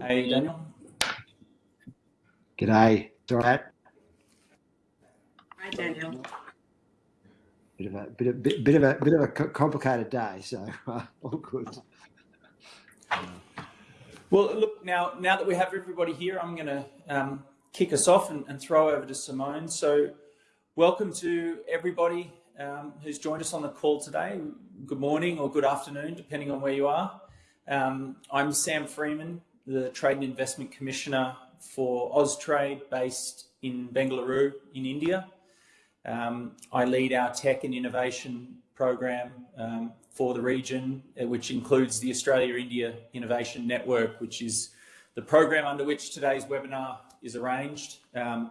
Hey, Daniel. G'day. It's all right. Hi, Daniel. Bit of a bit of bit, bit of a bit of a complicated day, so uh, all good. Well, look now. Now that we have everybody here, I'm going to um, kick us off and, and, throw over to Simone. So, welcome to everybody um, who's joined us on the call today. Good morning or good afternoon, depending on where you are. Um, I'm Sam Freeman, the Trade and Investment Commissioner for Austrade, based in Bengaluru in India. Um, I lead our tech and innovation program um, for the region, uh, which includes the Australia-India Innovation Network, which is the program under which today's webinar is arranged. Um,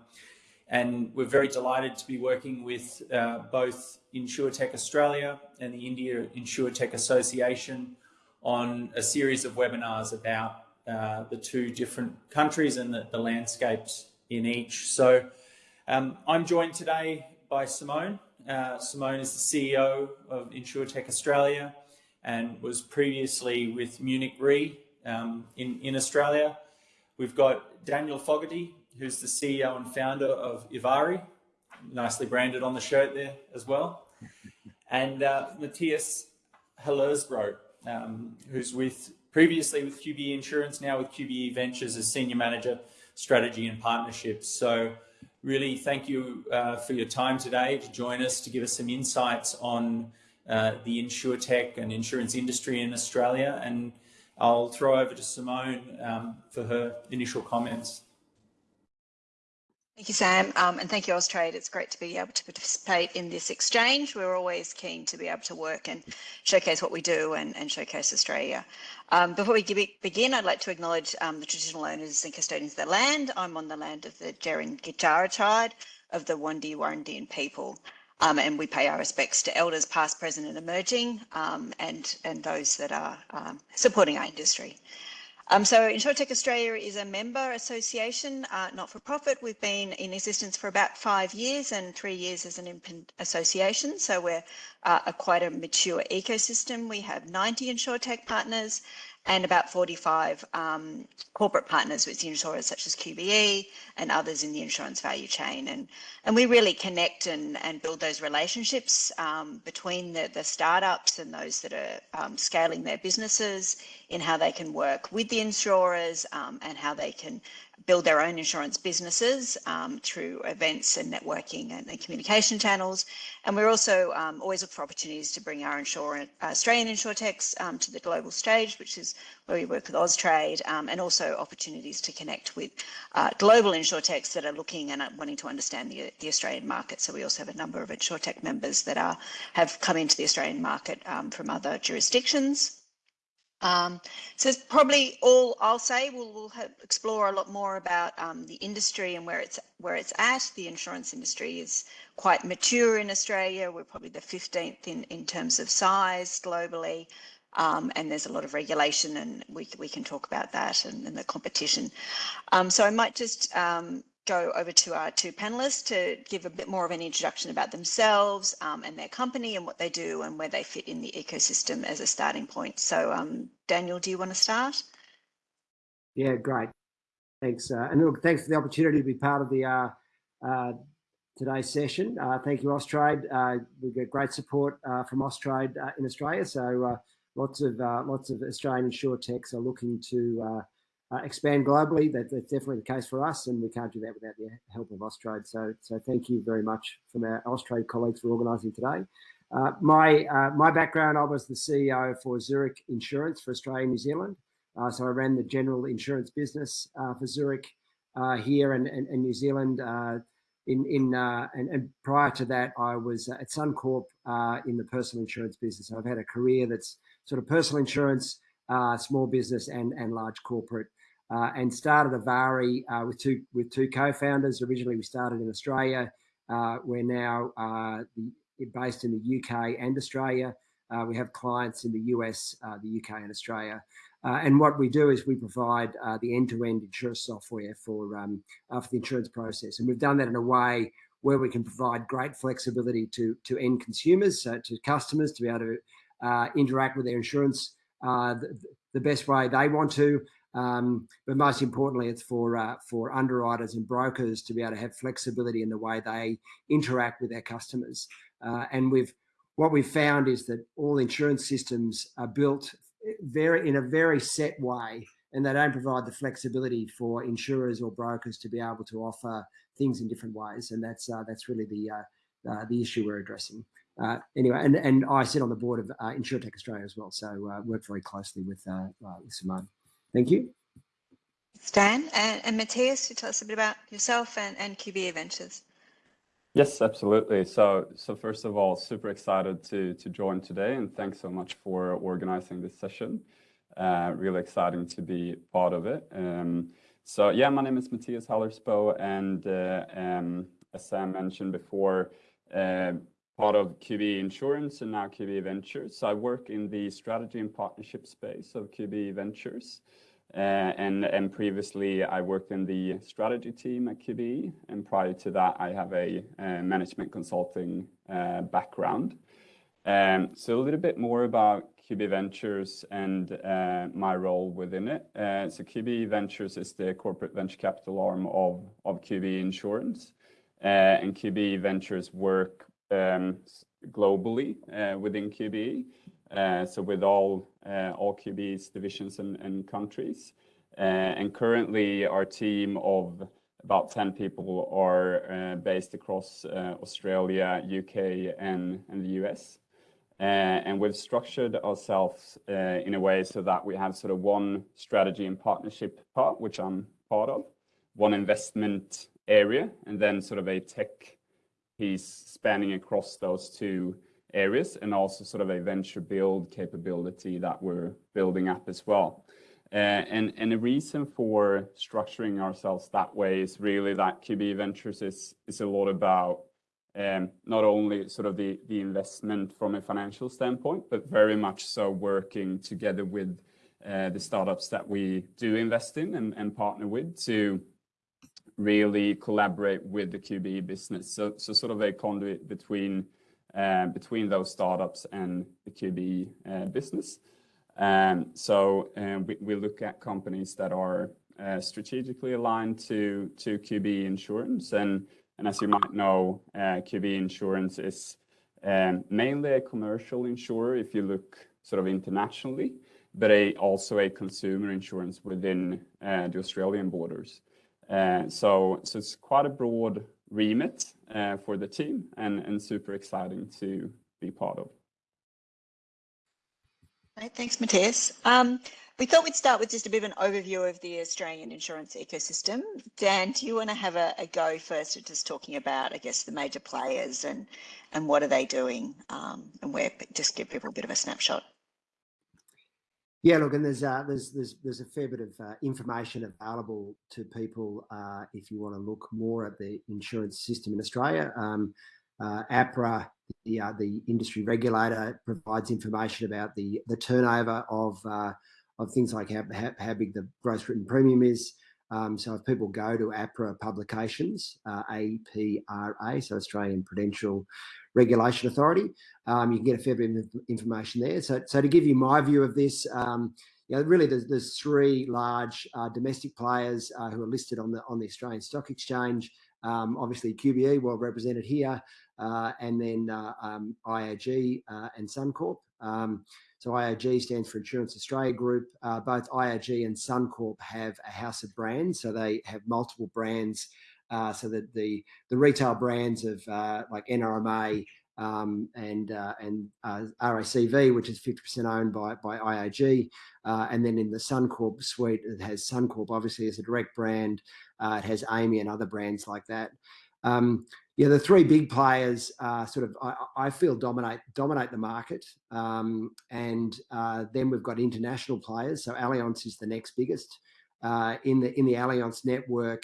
and we're very delighted to be working with uh, both InsurTech Australia and the India InsurTech Association on a series of webinars about uh, the two different countries and the, the landscapes in each. So um, I'm joined today by Simone. Uh, Simone is the CEO of InsurTech Australia and was previously with Munich Re um, in, in Australia. We've got Daniel Fogarty, who's the CEO and founder of Ivari, nicely branded on the shirt there as well. And uh, Matthias Hallersbro, um, who's with previously with QBE Insurance, now with QBE Ventures as Senior Manager, Strategy and Partnerships. So really thank you uh, for your time today to join us to give us some insights on uh, the insurtech and insurance industry in Australia. And I'll throw over to Simone um, for her initial comments. Thank you, Sam, um, and thank you, Austrade. It's great to be able to participate in this exchange. We're always keen to be able to work and showcase what we do and, and showcase Australia. Um, before we begin, I'd like to acknowledge um, the traditional owners and custodians of the land. I'm on the land of the Djarin tribe of the Wandi Wurrundian people. Um, and we pay our respects to elders past, present and emerging um, and, and those that are um, supporting our industry. Um, so InsurTech Australia is a member association, uh, not for profit. We've been in existence for about five years and three years as an association. So we're uh, a quite a mature ecosystem. We have 90 InsurTech partners and about 45 um, corporate partners with insurers such as QBE and others in the insurance value chain. And, and we really connect and, and build those relationships um, between the, the startups and those that are um, scaling their businesses in how they can work with the insurers um, and how they can build their own insurance businesses um, through events and networking and, and, communication channels. And we're also um, always look for opportunities to bring our insurance, uh, Australian insurtechs um, to the global stage, which is where we work with Austrade, um, and also opportunities to connect with uh, global insurtechs that are looking and wanting to understand the, the, Australian market. So we also have a number of insurtech members that are have come into the Australian market um, from other jurisdictions. Um, so it's probably all I'll say. We'll, we'll explore a lot more about um, the industry and where it's where it's at. The insurance industry is quite mature in Australia. We're probably the 15th in, in terms of size globally. Um, and there's a lot of regulation and we, we can talk about that and, and the competition. Um, so I might just um, go over to our two panelists to give a bit more of an introduction about themselves um, and their company and what they do and where they fit in the ecosystem as a starting point. So um, Daniel, do you want to start? Yeah, great. Thanks. Uh, and look, thanks for the opportunity to be part of the uh, uh, today's session. Uh, thank you, Austrade. Uh, we get great support uh, from Austrade in Australia. So lots of lots of Australian insurtechs are looking to uh, expand globally. That, that's definitely the case for us, and we can't do that without the help of Austrade. So, so thank you very much from our Austrade colleagues for organising today. Uh, my uh, my background, I was the CEO for Zurich Insurance for Australia and New Zealand. Uh, so I ran the general insurance business uh, for Zurich uh, here and, and, and, New Zealand. in in and, and, prior to that, I was at Suncorp in the personal insurance business. So I've had a career that's sort of personal insurance, small business, and and large corporate uh, and started Ivari uh, with two with two co-founders. Originally, we started in Australia. Uh, we're now uh, the, based in the UK and Australia. Uh, we have clients in the US, uh, the UK, and Australia. and what we do is we provide the end-to-end -end insurance software for um, for the insurance process, and we've done that in a way where we can provide great flexibility to to end consumers, to customers, to be able to interact with their insurance the, the best way they want to, Um, but most importantly, it's for uh, for underwriters and brokers to be able to have flexibility in the way they interact with their customers. Uh, and we've what we've found is that all insurance systems are built very in a very set way, and they don't provide the flexibility for insurers or brokers to be able to offer things in different ways. And that's uh, that's really the uh, the issue we're addressing. Uh, anyway, and, and I sit on the board of uh, InsurTech Australia as well, so uh, work very closely with, uh, uh, with Simone. Thank you. Stan and, and Matthias, you tell us a bit about yourself and, and QBE Ventures. Yes, absolutely. So, so first of all, super excited to to join today, and thanks so much for organizing this session. Uh, really exciting to be part of it. Um, so, yeah, my name is Matthias Hallersbo, and uh, um, as Sam mentioned before, uh, part of QBE Insurance and now QBE Ventures. I work in the strategy and partnership space of QBE Ventures. Uh, and, and previously I worked in the strategy team at QBE. And prior to that, I have a, a management consulting uh, background. Um, so a little bit more about QBE Ventures and uh, my role within it. Uh, so QBE Ventures is the corporate venture capital arm of, of QBE Insurance. Uh, and QBE Ventures work um, globally uh, within QBE. Uh, so with all all QBE's divisions and countries. And currently, our team of about 10 people are based across Australia, U.K., and the U.S. And we've structured ourselves in a way so that we have sort of one strategy and partnership part, which I'm part of, one investment area, and then sort of a tech piece spanning across those two areas and also sort of a venture build capability that we're building up as well. Uh, and, and the reason for structuring ourselves that way is really that QBE Ventures is, is a lot about um, not only sort of the, the investment from a financial standpoint, but very much so working together with uh, the startups that we do invest in and, and partner with to really collaborate with the QBE business. So, so sort of a conduit between uh, between those startups and the QBE uh, business. Um, so um, we, we look at companies that are uh, strategically aligned to to QBE Insurance, and and as you might know, uh, QBE Insurance is um, mainly a commercial insurer if you look sort of internationally, but a, also a consumer insurance within uh, the Australian borders. Uh, so, so it's quite a broad remit uh, for the team and, and super exciting to be part of. Right, thanks, Matthias. Um, we thought we'd start with just a bit of an overview of the Australian insurance ecosystem. Dan, do you want to have a, a go first at just talking about, I guess, the major players and and what are they doing, um, and where just give people a bit of a snapshot. Yeah, look, and there's uh, there's there's there's a fair bit of uh, information available to people uh, if you want to look more at the insurance system in Australia. Um, uh, APRA, the uh, the industry regulator, provides information about the the turnover of uh, of things like how, how, how big the gross written premium is. Um, so if people go to APRA publications, APRA, so Australian Prudential Regulation Authority. Um, you can get a fair bit of information there. So, so to give you my view of this, um, you know, really there's, there's three large uh, domestic players uh, who are listed on the on the Australian Stock Exchange. Um, obviously QBE, well represented here, uh, and then uh, um, IAG uh, and Suncorp. Um, so IAG stands for Insurance Australia Group. Uh, both IAG and Suncorp have a house of brands, so they have multiple brands uh, so that the the retail brands of uh, like NRMA um, and uh, and uh, RACV, which is 50% owned by by IAG, uh, and then in the Suncorp suite, it has Suncorp obviously as a direct brand. It has AAMI and other brands like that. Um, yeah, the three big players sort of I, I, feel dominate dominate the market, um, and then we've got international players. So Allianz is the next biggest in the in the Allianz network.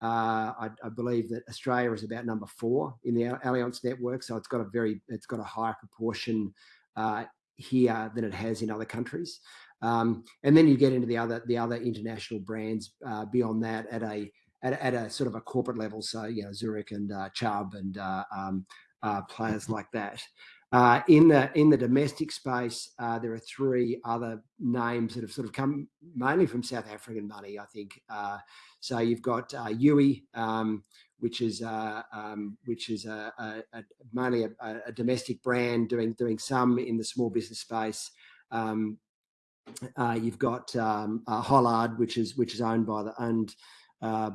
Uh, I, I, believe that Australia is about number four in the Allianz network, so it's got a very it's got a higher proportion uh, here than it has in other countries. Um, and then you get into the other the other international brands uh, beyond that at a, at a, at a sort of a corporate level. So you know Zurich and uh, Chubb and uh, um, uh, players mm-hmm. like that. Uh, in the in the domestic space, uh, there are three other names that have sort of come mainly from South African money, I think. Uh, so you've got uh, Youi, um, which is um, which is mainly a domestic brand doing doing some in the small business space. Um, you've got Hollard, which is which is owned by the, Uh,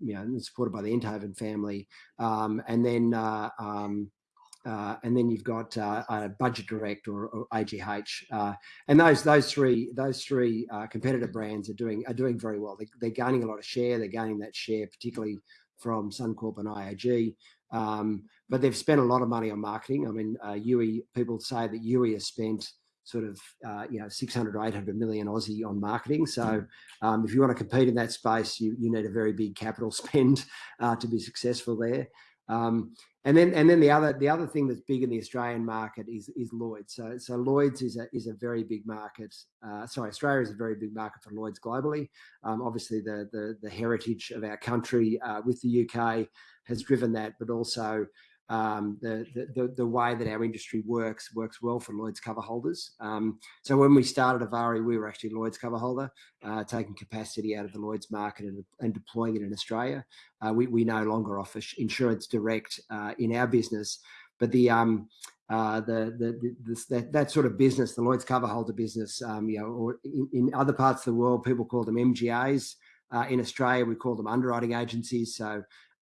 you know, supported by the Enthoven family. Um, and then uh, um, uh, and then you've got a Budget Direct or AGH. And those those three those three competitor brands are doing are doing very well. They're gaining a lot of share. They're gaining that share, particularly from Suncorp and IAG. Um, but they've spent a lot of money on marketing. I mean, Youi, people say that Youi has spent sort of, uh, you know, 600 million-800 million Aussie on marketing. So hmm. um, if you want to compete in that space, you you need a very big capital spend uh, to be successful there. Um, and then and then the other the other thing that's big in the Australian market is is Lloyd's. So so Lloyd's is a is a very big market. Uh, sorry, Australia is a very big market for Lloyd's globally. Um, obviously, the heritage of our country with the U.K. has driven that, but also Um, the the, the way that our industry works works well for Lloyd's cover holders. Um, so, when we started Avari, we were actually Lloyd's cover holder, uh, taking capacity out of the Lloyd's market and deploying it in Australia. Uh, we we no longer offer insurance direct uh, in our business. but the um the That that sort of business, the Lloyd's cover holder business, um, you know, or in other parts of the world, people call them MGAs. In Australia, we call them underwriting agencies.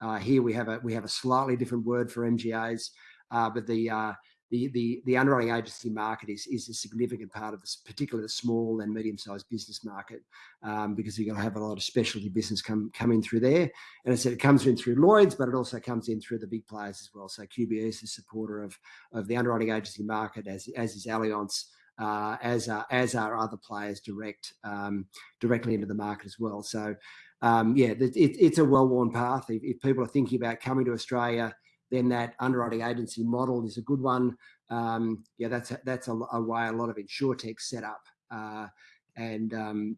Uh, here we have a we have a slightly different word for MGAs. Uh, but uh, the the the underwriting agency market is is a significant part of this, particularly the small and medium-sized business market, um, because you're going to have a lot of specialty business come coming through there. And I said it comes in through Lloyd's, but it also comes in through the big players as well. So QBE is a supporter of of the underwriting agency market, as as is Allianz, uh, as as are other players direct um, directly into the market as well. Um, yeah, it's a well-worn path. If people are thinking about coming to Australia, then that underwriting agency model is a good one. Um, yeah, that's that's a way a lot of insurtechs set up. Uh, and um,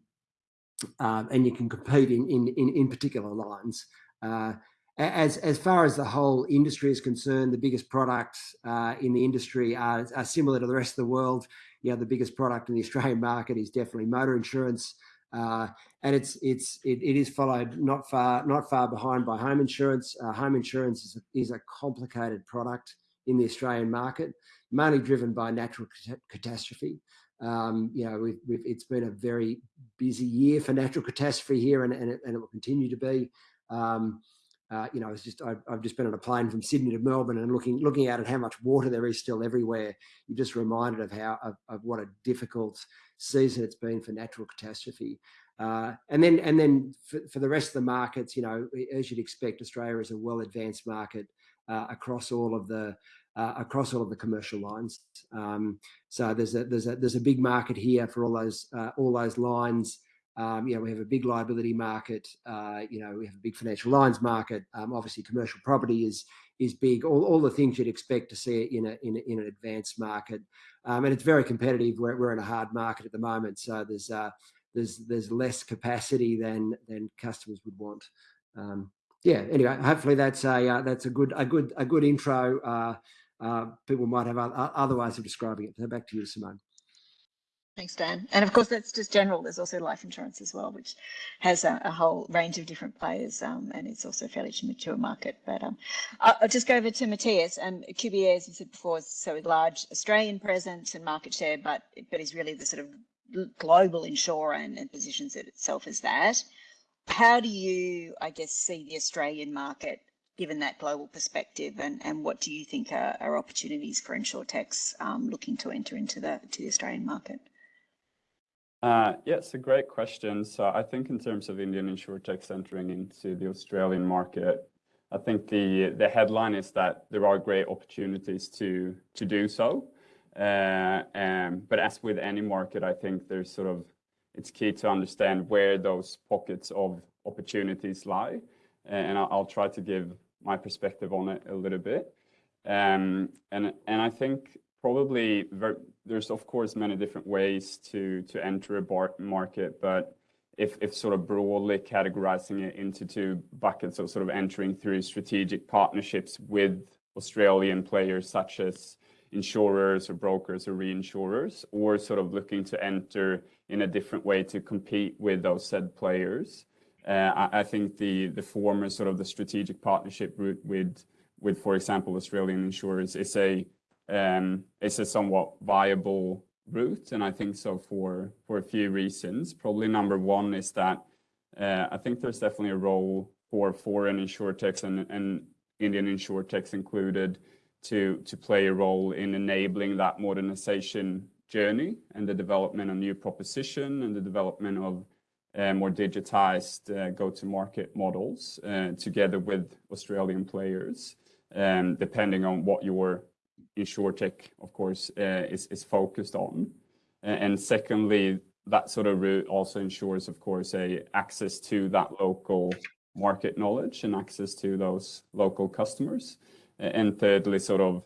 uh, and you can compete in in in particular lines. Uh, as as far as the whole industry is concerned, the biggest products in the industry are similar to the rest of the world. Know, the biggest product in the Australian market is definitely motor insurance. Uh, and it is it's it is followed not far not far behind by home insurance. Uh, home insurance is a complicated product in the Australian market, mainly driven by natural catastrophe. Um, you know, it's been a very busy year for natural catastrophe here, and it will continue to be. Um, You know, I've just been on a plane from Sydney to Melbourne and looking out at how much water there is still everywhere. You're just reminded of how of what a difficult season it's been for natural catastrophe. Uh, and then and then for the rest of the markets, you know, as you'd expect, Australia is a well-advanced market across all of the across all of the commercial lines. Um, so there's a big market here for all those all those lines. Um, you know, we have a big liability market. Uh, you know, we have a big financial lines market. Um, obviously, commercial property is is big. All all the things you'd expect to see in a in in an advanced market. Um, and it's very competitive. We're we're in a hard market at the moment. So there's uh, there's there's less capacity than than customers would want. Um, yeah, anyway, hopefully that's a uh, that's a good a good a good intro. Uh, people might have other ways of describing it. So back to you, Simone. Thanks, Dan. And of course, that's just general. There's also life insurance as well, which has a whole range of different players. Um, and it's also a fairly mature market. But um, I'll just go over to Matthias. Um, QBE, as you said before, is so with large Australian presence and market share, but but is really the sort of global insurer and positions itself as that. How do you, I guess, see the Australian market given that global perspective? And, and what do you think are opportunities for insurtechs um, looking to enter into the, to the Australian market? Uh, yeah, it's a great question. So I think in terms of Indian insurtechs entering into the Australian market, I think the the headline is that there are great opportunities to to do so. Uh, um, but as with any market, I think there's sort of it's key to understand where those pockets of opportunities lie. And I'll try to give my perspective on it a little bit. Um, and I think probably there's, of course, many different ways to to enter a bar market, but if if sort of broadly categorizing it into two buckets of so sort of entering through strategic partnerships with Australian players such as insurers or brokers or reinsurers, or sort of looking to enter in a different way to compete with those said players. Uh, I think the the former sort of the strategic partnership route with with, for example, Australian insurers is a Um, somewhat viable route, and I think so for for a few reasons. Probably number one is that uh, I think there's definitely a role for foreign insurtechs and Indian insurtechs included to to play a role in enabling that modernization journey and the development of new proposition and the development of uh, more digitized uh, go-to-market models together with Australian players, um, depending on what your insurtech, of course, uh, is focused on. And secondly, that sort of route also ensures, of course, a access to that local market knowledge and access to those local customers. And thirdly, sort of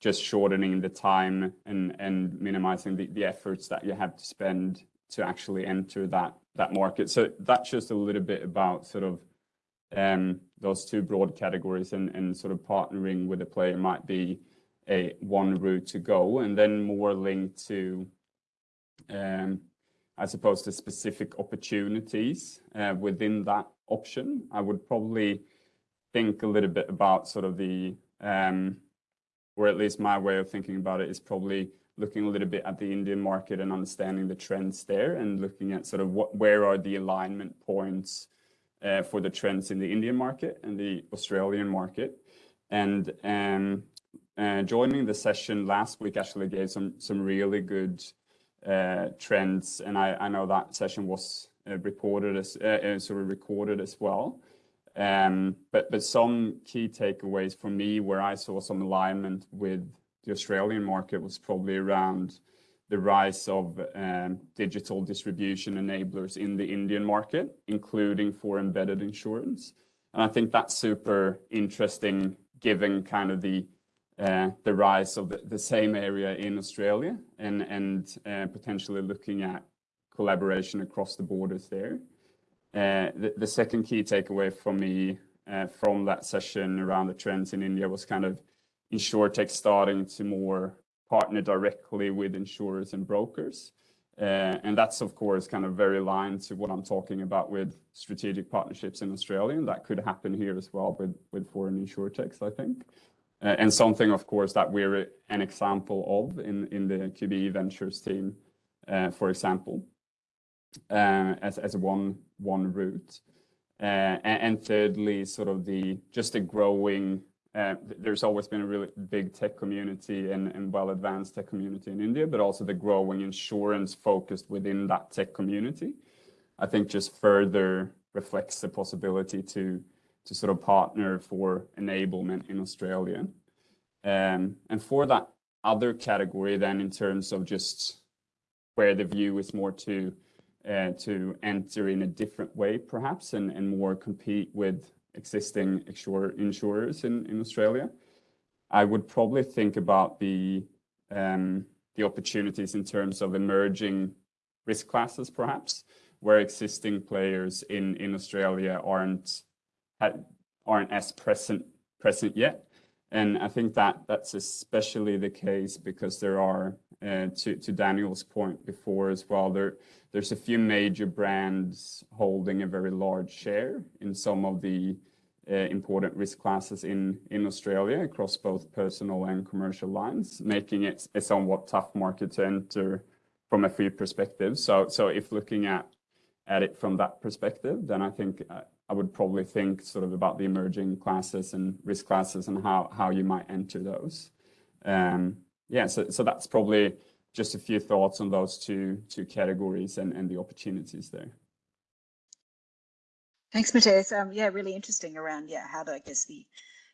just shortening the time and minimizing the efforts that you have to spend to actually enter that that market. So that's just a little bit about sort of um, those two broad categories and sort of partnering with a player might be one route to go. And then more linked to, um, I suppose, the specific opportunities uh, within that option. I would probably think a little bit about sort of the, um, or at least my way of thinking about it is probably looking a little bit at the Indian market and understanding the trends there and looking at sort of what, where are the alignment points uh, for the trends in the Indian market and the Australian market. Um, Uh, joining the session last week actually gave some some really good uh, trends, and I I know that session was uh, reported as sort of recorded as well. Um, But some key takeaways for me where I saw some alignment with the Australian market was probably around the rise of um, digital distribution enablers in the Indian market, including for embedded insurance. And I think that's super interesting given kind of the Uh, rise of the same area in Australia and and uh, potentially looking at collaboration across the borders there. Uh, the second key takeaway for me from that session around the trends in India was kind of insurtech starting to more partner directly with insurers and brokers. And that's, of course, kind of very aligned to what I'm talking about with strategic partnerships in Australia. And that could happen here as well with foreign insurtechs, I think. Uh, and something, of course, that we're an example of in in the QBE Ventures team, uh, for example, uh, as as one one route. And, and, thirdly, sort of the just the growing, there's always been a really big tech community and well-advanced tech community in India, but also the growing insurance focused within that tech community, I think just further reflects the possibility to sort of partner for enablement in Australia. Um, and for that other category then in terms of just where the view is more to uh, to enter in a different way, perhaps, and and more compete with existing insurers in in Australia, I would probably think about the um, the opportunities in terms of emerging risk classes, perhaps, where existing players in, in Australia aren't as present present yet. And I think that that's especially the case because there are, uh, to to Daniel's point before as well, there, there's a few major brands holding a very large share in some of the uh, important risk classes in in Australia across both personal and commercial lines, making it a somewhat tough market to enter from a fee perspective. So, so if looking at, at it from that perspective, then I think uh, I would probably think sort of about the emerging classes and risk classes and how how you might enter those. Um, yeah, so, so that's probably just a few thoughts on those two two categories and and the opportunities there. Thanks, Matthias. Um, yeah, really interesting around, yeah, how do I guess the,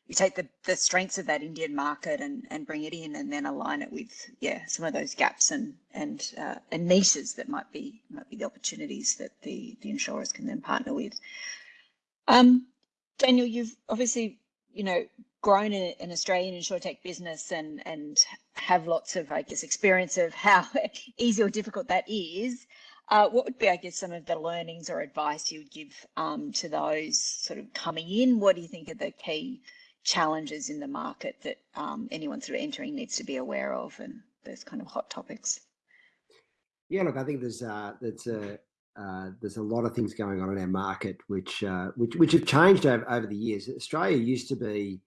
you take the the strengths of that Indian market and and bring it in and then align it with, yeah, some of those gaps and and uh, and niches that might be might be the opportunities that the, the insurers can then partner with. Daniel, you've obviously you know, grown an Australian insurtech business and and have lots of, I guess, experience of how easy or difficult that is. What would be, I guess, some of the learnings or advice you would give to those sort of coming in? What do you think are the key challenges in the market that um, anyone sort of entering needs to be aware of and those kind of hot topics? Yeah, look, I think there's uh, there's a uh, there's a lot of things going on in our market which uh, which which have changed over, over the years. Australia used to be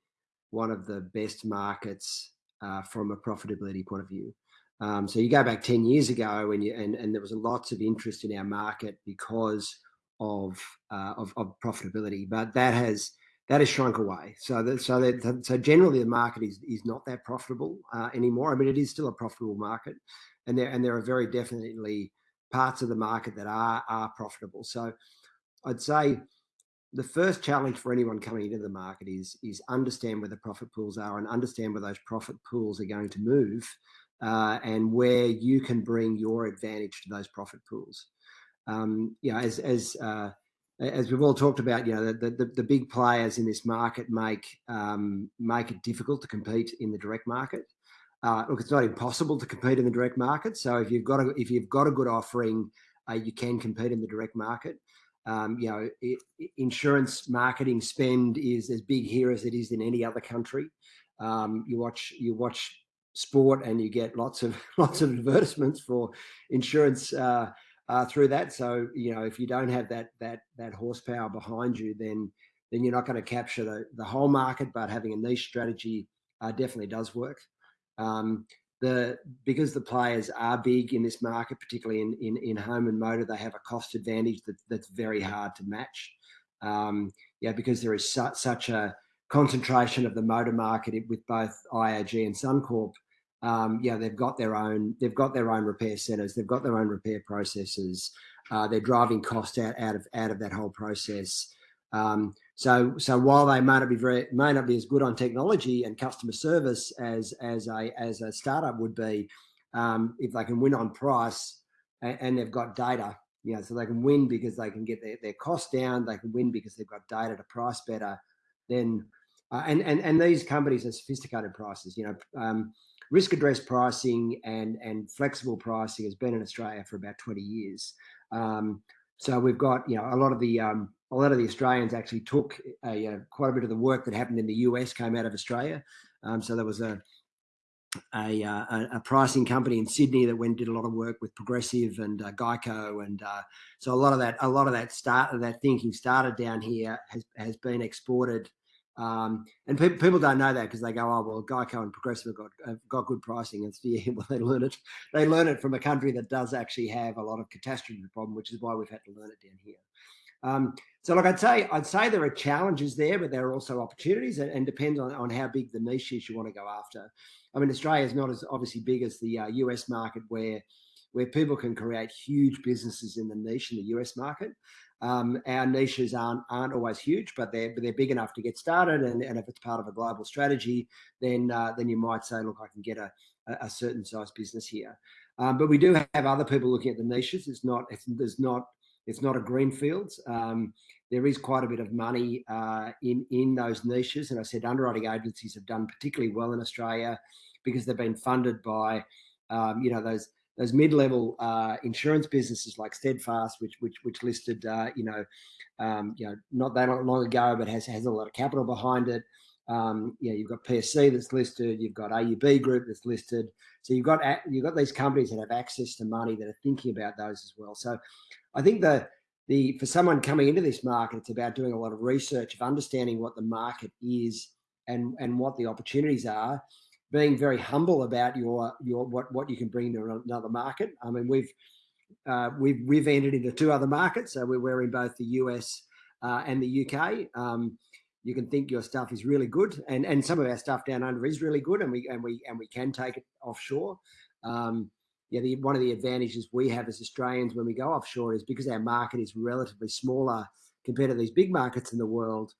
one of the best markets uh, from a profitability point of view. Um, so you go back 10 years ago and, you, and, and there was lots of interest in our market because of, uh, of, of, profitability, but that has, that has shrunk away. So that, so that, so generally the market is, is not that profitable uh, anymore. I mean, it is still a profitable market and there, and there are very definitely parts of the market that are, are profitable. So I'd say the first challenge for anyone coming into the market is, is understand where the profit pools are and understand where those profit pools are going to move uh, and where you can bring your advantage to those profit pools. Um, you know, as as uh, as we've all talked about, you know, the, the, the big players in this market make um, make it difficult to compete in the direct market. Uh, look, it's not impossible to compete in the direct market. So if you've got a if you've got a good offering, uh, you can compete in the direct market. Um, you know, it, insurance marketing spend is as big here as it is in any other country. Um, you watch you watch sport and you get lots of lots of advertisements for insurance uh, uh, through that. So you know if you don't have that that that horsepower behind you, then then you're not going to capture the the whole market. But having a niche strategy uh, definitely does work. Um, the because the players are big in this market, particularly in in, in home and motor, they have a cost advantage that, that's very hard to match. Um, yeah, because there is su such a concentration of the motor market with both IAG and Suncorp, um, yeah, they've got their own they've got their own repair centers, they've got their own repair processes. Uh, they're driving cost out out of out of that whole process. Um, so so while they may not be very may not be as good on technology and customer service as as a as a startup would be, um, if they can win on price and, and they've got data, you know, so they can win because they can get their, their costs down, they can win because they've got data to price better, then uh, and, and, and these companies are sophisticated prices, you know, um, risk address pricing and, and flexible pricing has been in Australia for about 20 years. Um, so we've got, you know, a lot of the, um, a lot of the Australians actually took a, a, quite a bit of the work that happened in the US came out of Australia. Um, so there was a, a, uh, a, pricing company in Sydney that went did a lot of work with Progressive and uh, Geico, and uh, so a lot of that a lot of that start that thinking started down here has has been exported um, and pe people don't know that because they go, oh well, Geico and Progressive have got have got good pricing. And yeah, well, they learn it. They learn it from a country that does actually have a lot of catastrophe problem, which is why we've had to learn it down here. Um, so, like I'd say, I'd say there are challenges there, but there are also opportunities, and, and depends on, on how big the niche is you want to go after. I mean, Australia is not as obviously big as the uh, US market, where where people can create huge businesses in the niche in the US market. Um, our niches aren't aren't always huge, but they're they're big enough to get started. And, and if it's part of a global strategy, then uh, then you might say, look, I can get a a certain size business here. Um, but we do have other people looking at the niches. It's not it's, there's not it's not a greenfield. Um, there is quite a bit of money uh, in in those niches, and I said underwriting agencies have done particularly well in Australia because they've been funded by um, you know those those mid-level uh, insurance businesses like Steadfast, which which which listed, uh, you know, um, you know, not that long ago, but has has a lot of capital behind it. Um, you know, you've got PSC that's listed, you've got AUB Group that's listed. So you've got you've got these companies that have access to money that are thinking about those as well. So I think the the for someone coming into this market, it's about doing a lot of research of understanding what the market is and and what the opportunities are being very humble about your your what what you can bring to another market. I mean, we've uh, we've we've entered into two other markets. So we're, we're in both the US uh, and the UK. Um, you can think your stuff is really good, and and some of our stuff down under is really good, and we and we and we can take it offshore. Um, yeah, the, one of the advantages we have as Australians when we go offshore is because our market is relatively smaller compared to these big markets in the world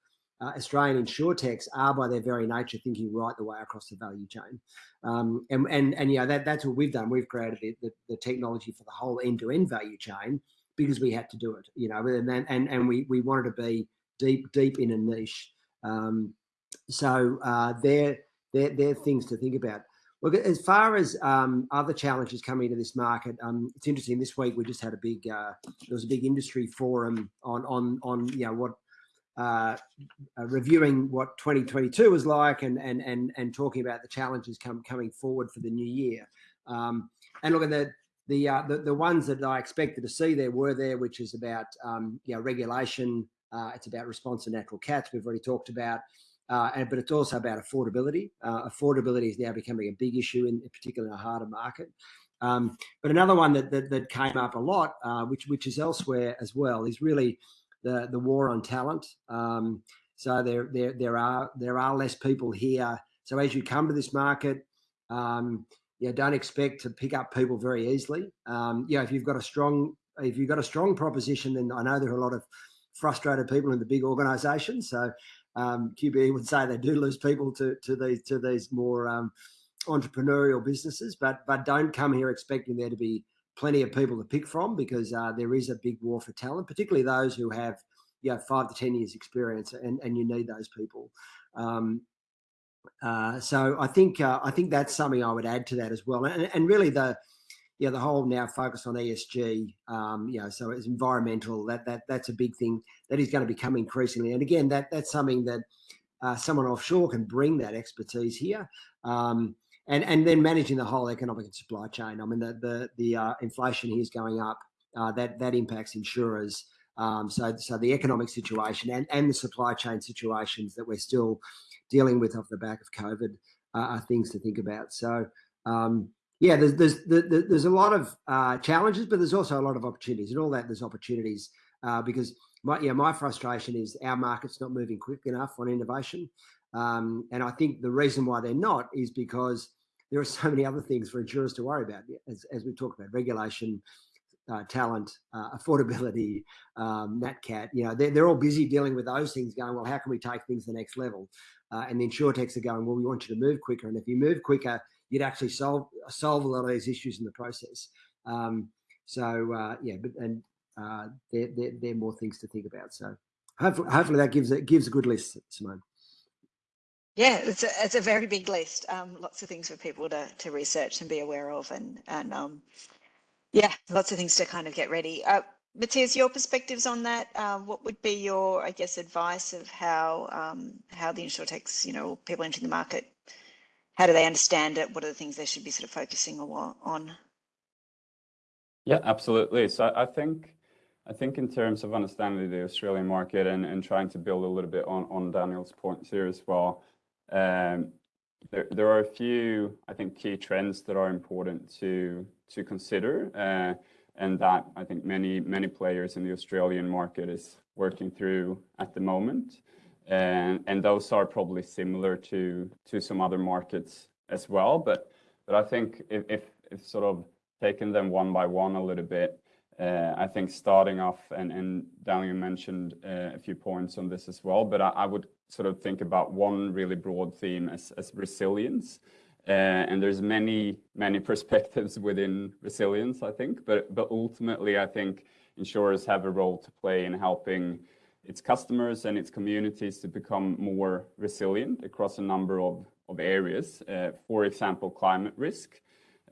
uh, Australian insurtechs are by their very nature thinking right the way across the value chain. Um, and, and, and, yeah, that, that's what we've done. We've created the, the, the technology for the whole end-to-end value chain because we had to do it, you know, and, and, and we, we wanted to be deep, deep in a niche. Um, so uh, they're, they're, they're things to think about. Look, as far as um, other challenges coming into this market, um, it's interesting. This week we just had a big, uh, there was a big industry forum on on on you know what uh, uh, reviewing what 2022 was like and and and and talking about the challenges come coming forward for the new year. Um, and look at the the, uh, the the ones that I expected to see there were there, which is about um, you know regulation. Uh, it's about response to natural cats. We've already talked about. Uh, and, but it's also about affordability. Uh, affordability is now becoming a big issue, in, particular in a harder market. Um, but another one that, that, that came up a lot, uh, which which is elsewhere as well, is really the the war on talent. Um, so there there there are there are less people here. So as you come to this market, um, yeah, don't expect to pick up people very easily. Um, yeah, if you've got a strong if you've got a strong proposition, then I know there are a lot of frustrated people in the big organisations. So um, QBE would say they do lose people to to these to these more um, entrepreneurial businesses, but but don't come here expecting there to be plenty of people to pick from because uh, there is a big war for talent, particularly those who have you know, five to 10 years experience and, and you need those people. Um, uh, so I think uh, I think that's something I would add to that as well, and, and really the yeah the whole now focus on ESG, um, you know, so it's environmental that that that's a big thing that is going to become increasingly, and again that that's something that uh, someone offshore can bring that expertise here. Um, and and then managing the whole economic and supply chain. I mean, the the the uh, inflation here is going up. Uh, that that impacts insurers. Um, so so the economic situation and and the supply chain situations that we're still dealing with off the back of COVID uh, are things to think about. So. Um, yeah, there's there's there's a lot of uh, challenges, but there's also a lot of opportunities, and all that there's opportunities uh, because my yeah my frustration is our market's not moving quick enough on innovation, um, and I think the reason why they're not is because there are so many other things for insurers to worry about, as, as we talked about regulation, uh, talent, uh, affordability, um, NatCat. You know, they're, they're all busy dealing with those things, going, well, how can we take things to the next level? Uh, and the insurtechs are going, well, we want you to move quicker. And if you move quicker, you'd actually solve solve a lot of these issues in the process. Um, so uh, yeah, but and uh, there, there, are more things to think about. So hopefully, hopefully that gives it gives a good list, Simone. Yeah, it's a, it's a very big list. Um, lots of things for people to, to research and be aware of, and and um, yeah, lots of things to kind of get ready. Uh, Matthias, your perspectives on that? Uh, what would be your, I guess, advice of how um, how the insurtechs, you know, people entering the market, how do they understand it? What are the things they should be sort of focusing on? Yeah, absolutely. So I think I think in terms of understanding the Australian market and, and trying to build a little bit on, on Daniel's points here as well, um, there, there are a few, I think, key trends that are important to to consider, uh, and that I think many many players in the Australian market is working through at the moment, and those are probably similar to to some other markets as well. But but I think if sort of taking them one by one a little bit, uh, I think starting off, and, and Daniel mentioned uh, a few points on this as well, but I, would sort of think about one really broad theme as, as resilience. Uh, and there's many, many perspectives within resilience, I think, but, but ultimately, I think insurers have a role to play in helping its customers and its communities to become more resilient across a number of, of areas. Uh, for example, climate risk.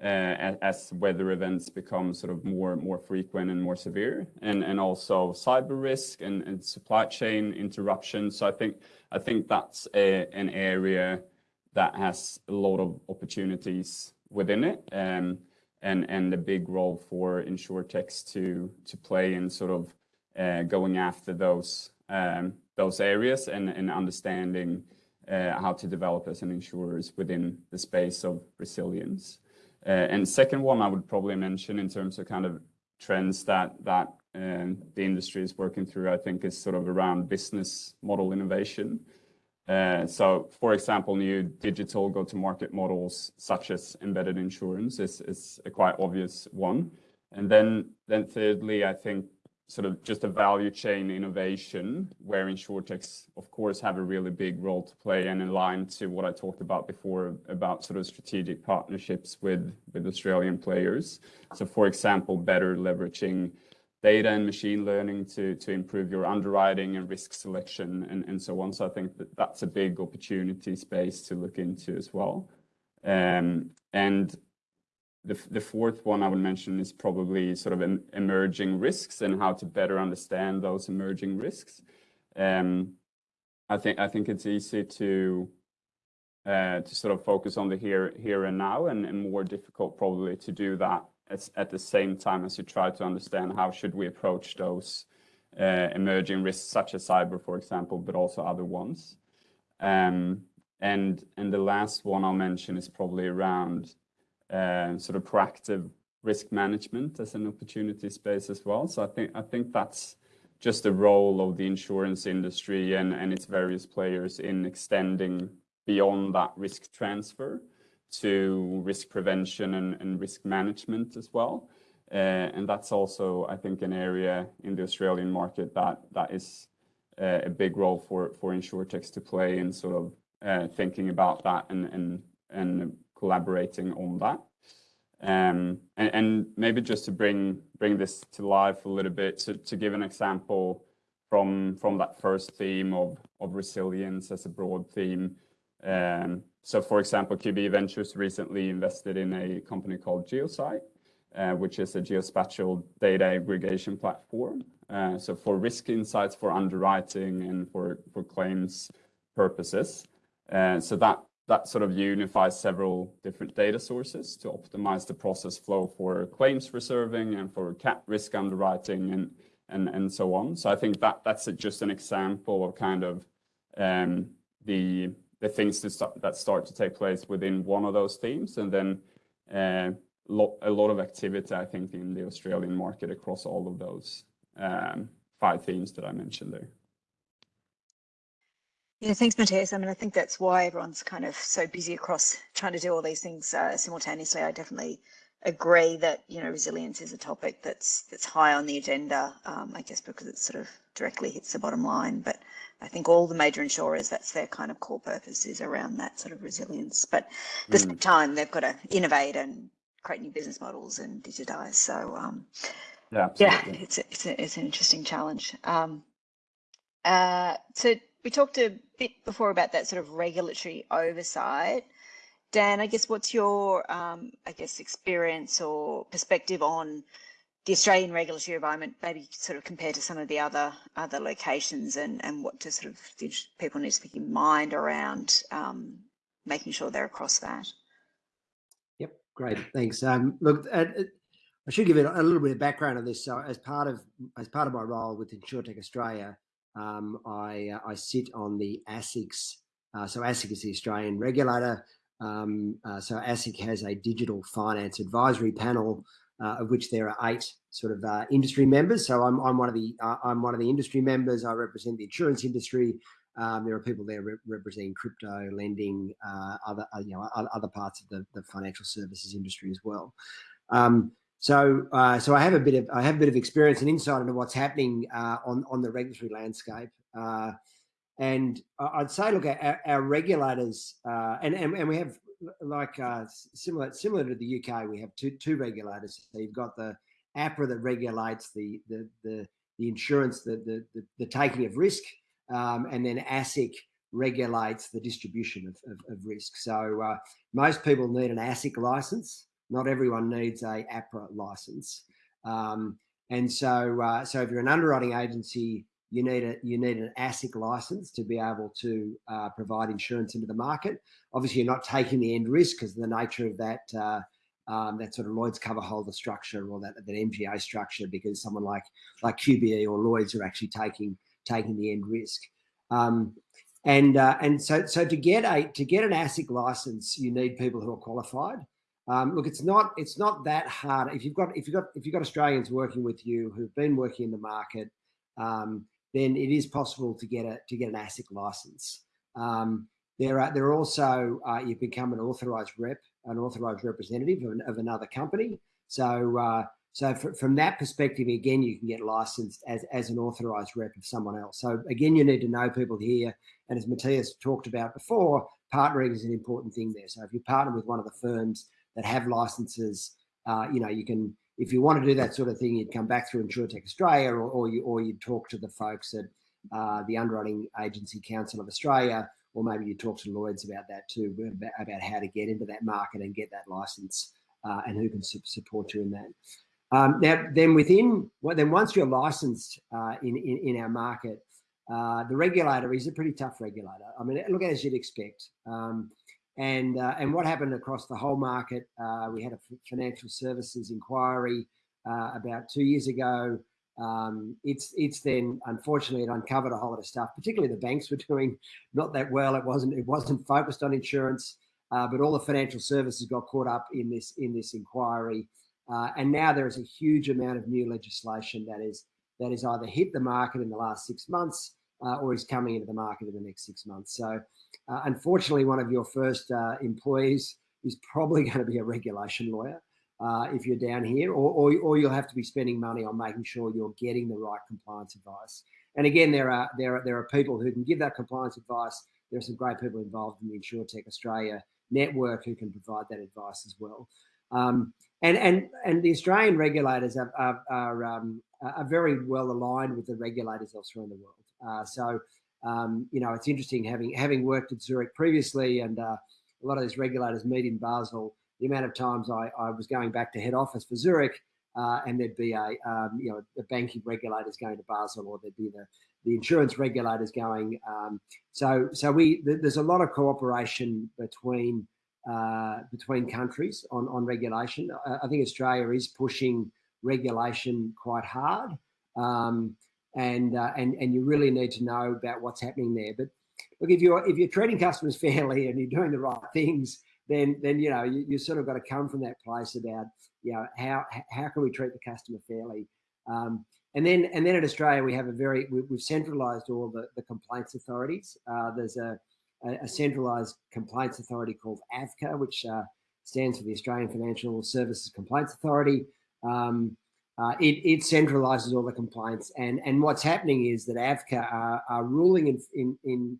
Uh, as weather events become sort of more more frequent and more severe, and and also cyber risk and, and supply chain interruptions. So I think I think that's a, an area that has a lot of opportunities within it, um, and and a big role for insurtechs to to play in sort of going after those um, those areas and and understanding uh, how to develop as an insurers within the space of resilience. Uh, and second one I would probably mention in terms of kind of trends that that um, the industry is working through, I think is sort of around business model innovation. Uh, so for example, new digital go-to-market models such as embedded insurance is, is a quite obvious one. And then, then thirdly, I think sort of just a value chain innovation where insurtechs, of course, have a really big role to play and in line to what I talked about before about sort of strategic partnerships with, with Australian players. So for example, better leveraging data and machine learning to, to improve your underwriting and risk selection and, and so on. So I think that that's a big opportunity space to look into as well. Um, and the, the fourth one I would mention is probably sort of emerging risks and how to better understand those emerging risks. um, I think I think it's easy to uh, to sort of focus on the here here and now, and, and more difficult probably to do that at, at the same time as you try to understand how should we approach those uh, emerging risks, such as cyber, for example, but also other ones. Um, and and the last one I'll mention is probably around sort of proactive risk management as an opportunity space as well. So I think I think that's just the role of the insurance industry and, and its various players in extending beyond that risk transfer to risk prevention and, and risk management as well. Uh, and that's also, I think, an area in the Australian market that that is uh, a big role for for insurtechs to play in sort of uh, thinking about that and and and collaborating on that. Um, and, and, maybe just to bring bring this to life a little bit, to, to give an example from from that first theme of of resilience as a broad theme. Um, so, for example, QBE Ventures recently invested in a company called Geosight, uh, which is a geospatial data aggregation platform. Uh, so, for risk insights, for underwriting, and for for claims purposes. Uh, so that that sort of unifies several different data sources to optimize the process flow for claims reserving and for risk underwriting and and and so on. So I think that that's a, just an example of kind of um, the the things that start, that start to take place within one of those themes, and then uh, lo a lot of activity I think in the Australian market across all of those um, five themes that I mentioned there. Yeah, thanks, Matthias. I mean, I think that's why everyone's kind of so busy across trying to do all these things uh, simultaneously. I definitely agree that you know resilience is a topic that's that's high on the agenda. Um, I guess because it sort of directly hits the bottom line. But I think all the major insurers, that's their kind of core purpose is around that sort of resilience. But at the mm. same time, they've got to innovate and create new business models and digitize. So um, yeah, yeah, it's a, it's a, it's an interesting challenge. Um, uh, so we talked a bit before about that sort of regulatory oversight. Dan, I guess what's your, um, I guess, experience or perspective on the Australian regulatory environment, maybe sort of compared to some of the other other locations, and and what to sort of people need to keep in mind around um, making sure they're across that. Yep, great, thanks. Um, look, uh, I should give it a little bit of background on this. So, as part of as part of my role with InsurTech Australia, um, I, uh, I sit on the ASIC's. Uh, so ASIC is the Australian regulator. Um, uh, so ASIC has a digital finance advisory panel, uh, of which there are eight sort of uh, industry members. So I'm, I'm one of the uh, I'm one of the industry members. I represent the insurance industry. Um, there are people there re representing crypto, lending, other you know other parts of the, the financial services industry as well. Um, so, uh, so I have a bit of I have a bit of experience and insight into what's happening uh, on on the regulatory landscape. Uh, and I'd say, look, our, our regulators, uh, and, and and we have like uh, similar similar to the UK, we have two two regulators. So you've got the APRA that regulates the the the, the insurance, the, the, the the taking of risk, um, and then ASIC regulates the distribution of, of, of risk. So uh, most people need an ASIC license. Not everyone needs a APRA license. Um, and so, uh, so if you're an underwriting agency, you need a you need an ASIC license to be able to uh, provide insurance into the market. Obviously, you're not taking the end risk because of the nature of that uh, um, that sort of Lloyd's cover holder structure or that that MGA structure, because someone like like QBE or Lloyd's are actually taking taking the end risk. Um, and uh, and so so to get a to get an ASIC license, you need people who are qualified. Um, look, it's not it's not that hard. If you've got if you've got if you've got Australians working with you who've been working in the market, um, then it is possible to get a to get an ASIC license. Um, there are there are also uh, you become an authorized rep, an authorized representative of, an, of another company. So uh, so from that perspective, again, you can get licensed as as an authorized rep of someone else. So again, you need to know people here, and as Matthias talked about before, partnering is an important thing there. So if you partner with one of the firms that have licenses. Uh, you know, you can, if you want to do that sort of thing, you'd come back through InsurTech Australia or, or, you, or you'd talk to the folks at uh, the Underwriting Agency Council of Australia, or maybe you talk to Lloyd's about that too, about, about how to get into that market and get that license uh, and who can su support you in that. Um, now, then within, well, then once you're licensed uh, in, in, in our market, uh, the regulator is a pretty tough regulator. I mean, look as you'd expect. Um, and uh, and what happened across the whole market? Uh, we had a financial services inquiry uh, about two years ago. Um, it's it's then unfortunately it uncovered a whole lot of stuff. Particularly the banks were doing not that well. It wasn't it wasn't focused on insurance, uh, but all the financial services got caught up in this in this inquiry. Uh, and now there is a huge amount of new legislation that is that is either hit the market in the last six months uh, or is coming into the market in the next six months. So uh, unfortunately, one of your first uh, employees is probably going to be a regulation lawyer uh, if you're down here, or, or, or, you'll have to be spending money on making sure you're getting the right compliance advice. And again, there are there are there are people who can give that compliance advice. There are some great people involved in the InsurTech Australia network who can provide that advice as well. Um, and and and the Australian regulators are are, are, um, are, very well aligned with the regulators elsewhere in the world. Uh, so um, you know it's interesting having having worked at Zurich previously, and uh, a lot of these regulators meet in Basel. The amount of times I, I was going back to head office for Zurich, uh, and there'd be a um, you know the banking regulators going to Basel, or there'd be the the insurance regulators going. Um, so so we th there's a lot of cooperation between uh, between countries on, on regulation. I, I, think Australia is pushing regulation quite hard. Um, and, uh, and, and you really need to know about what's happening there. But look, if you're, if you're treating customers fairly and you're doing the right things, then, then you know, you, you sort of got to come from that place about, you know, how, how can we treat the customer fairly? Um, and then, and then in Australia, we have a very, we, have centralized all the, the complaints authorities. Uh, there's a, a, a centralised complaints authority called AFCA, which uh, stands for the Australian Financial Services Complaints Authority. Um, uh, it, it centralises all the complaints, and and what's happening is that AFCA are, are ruling in in in,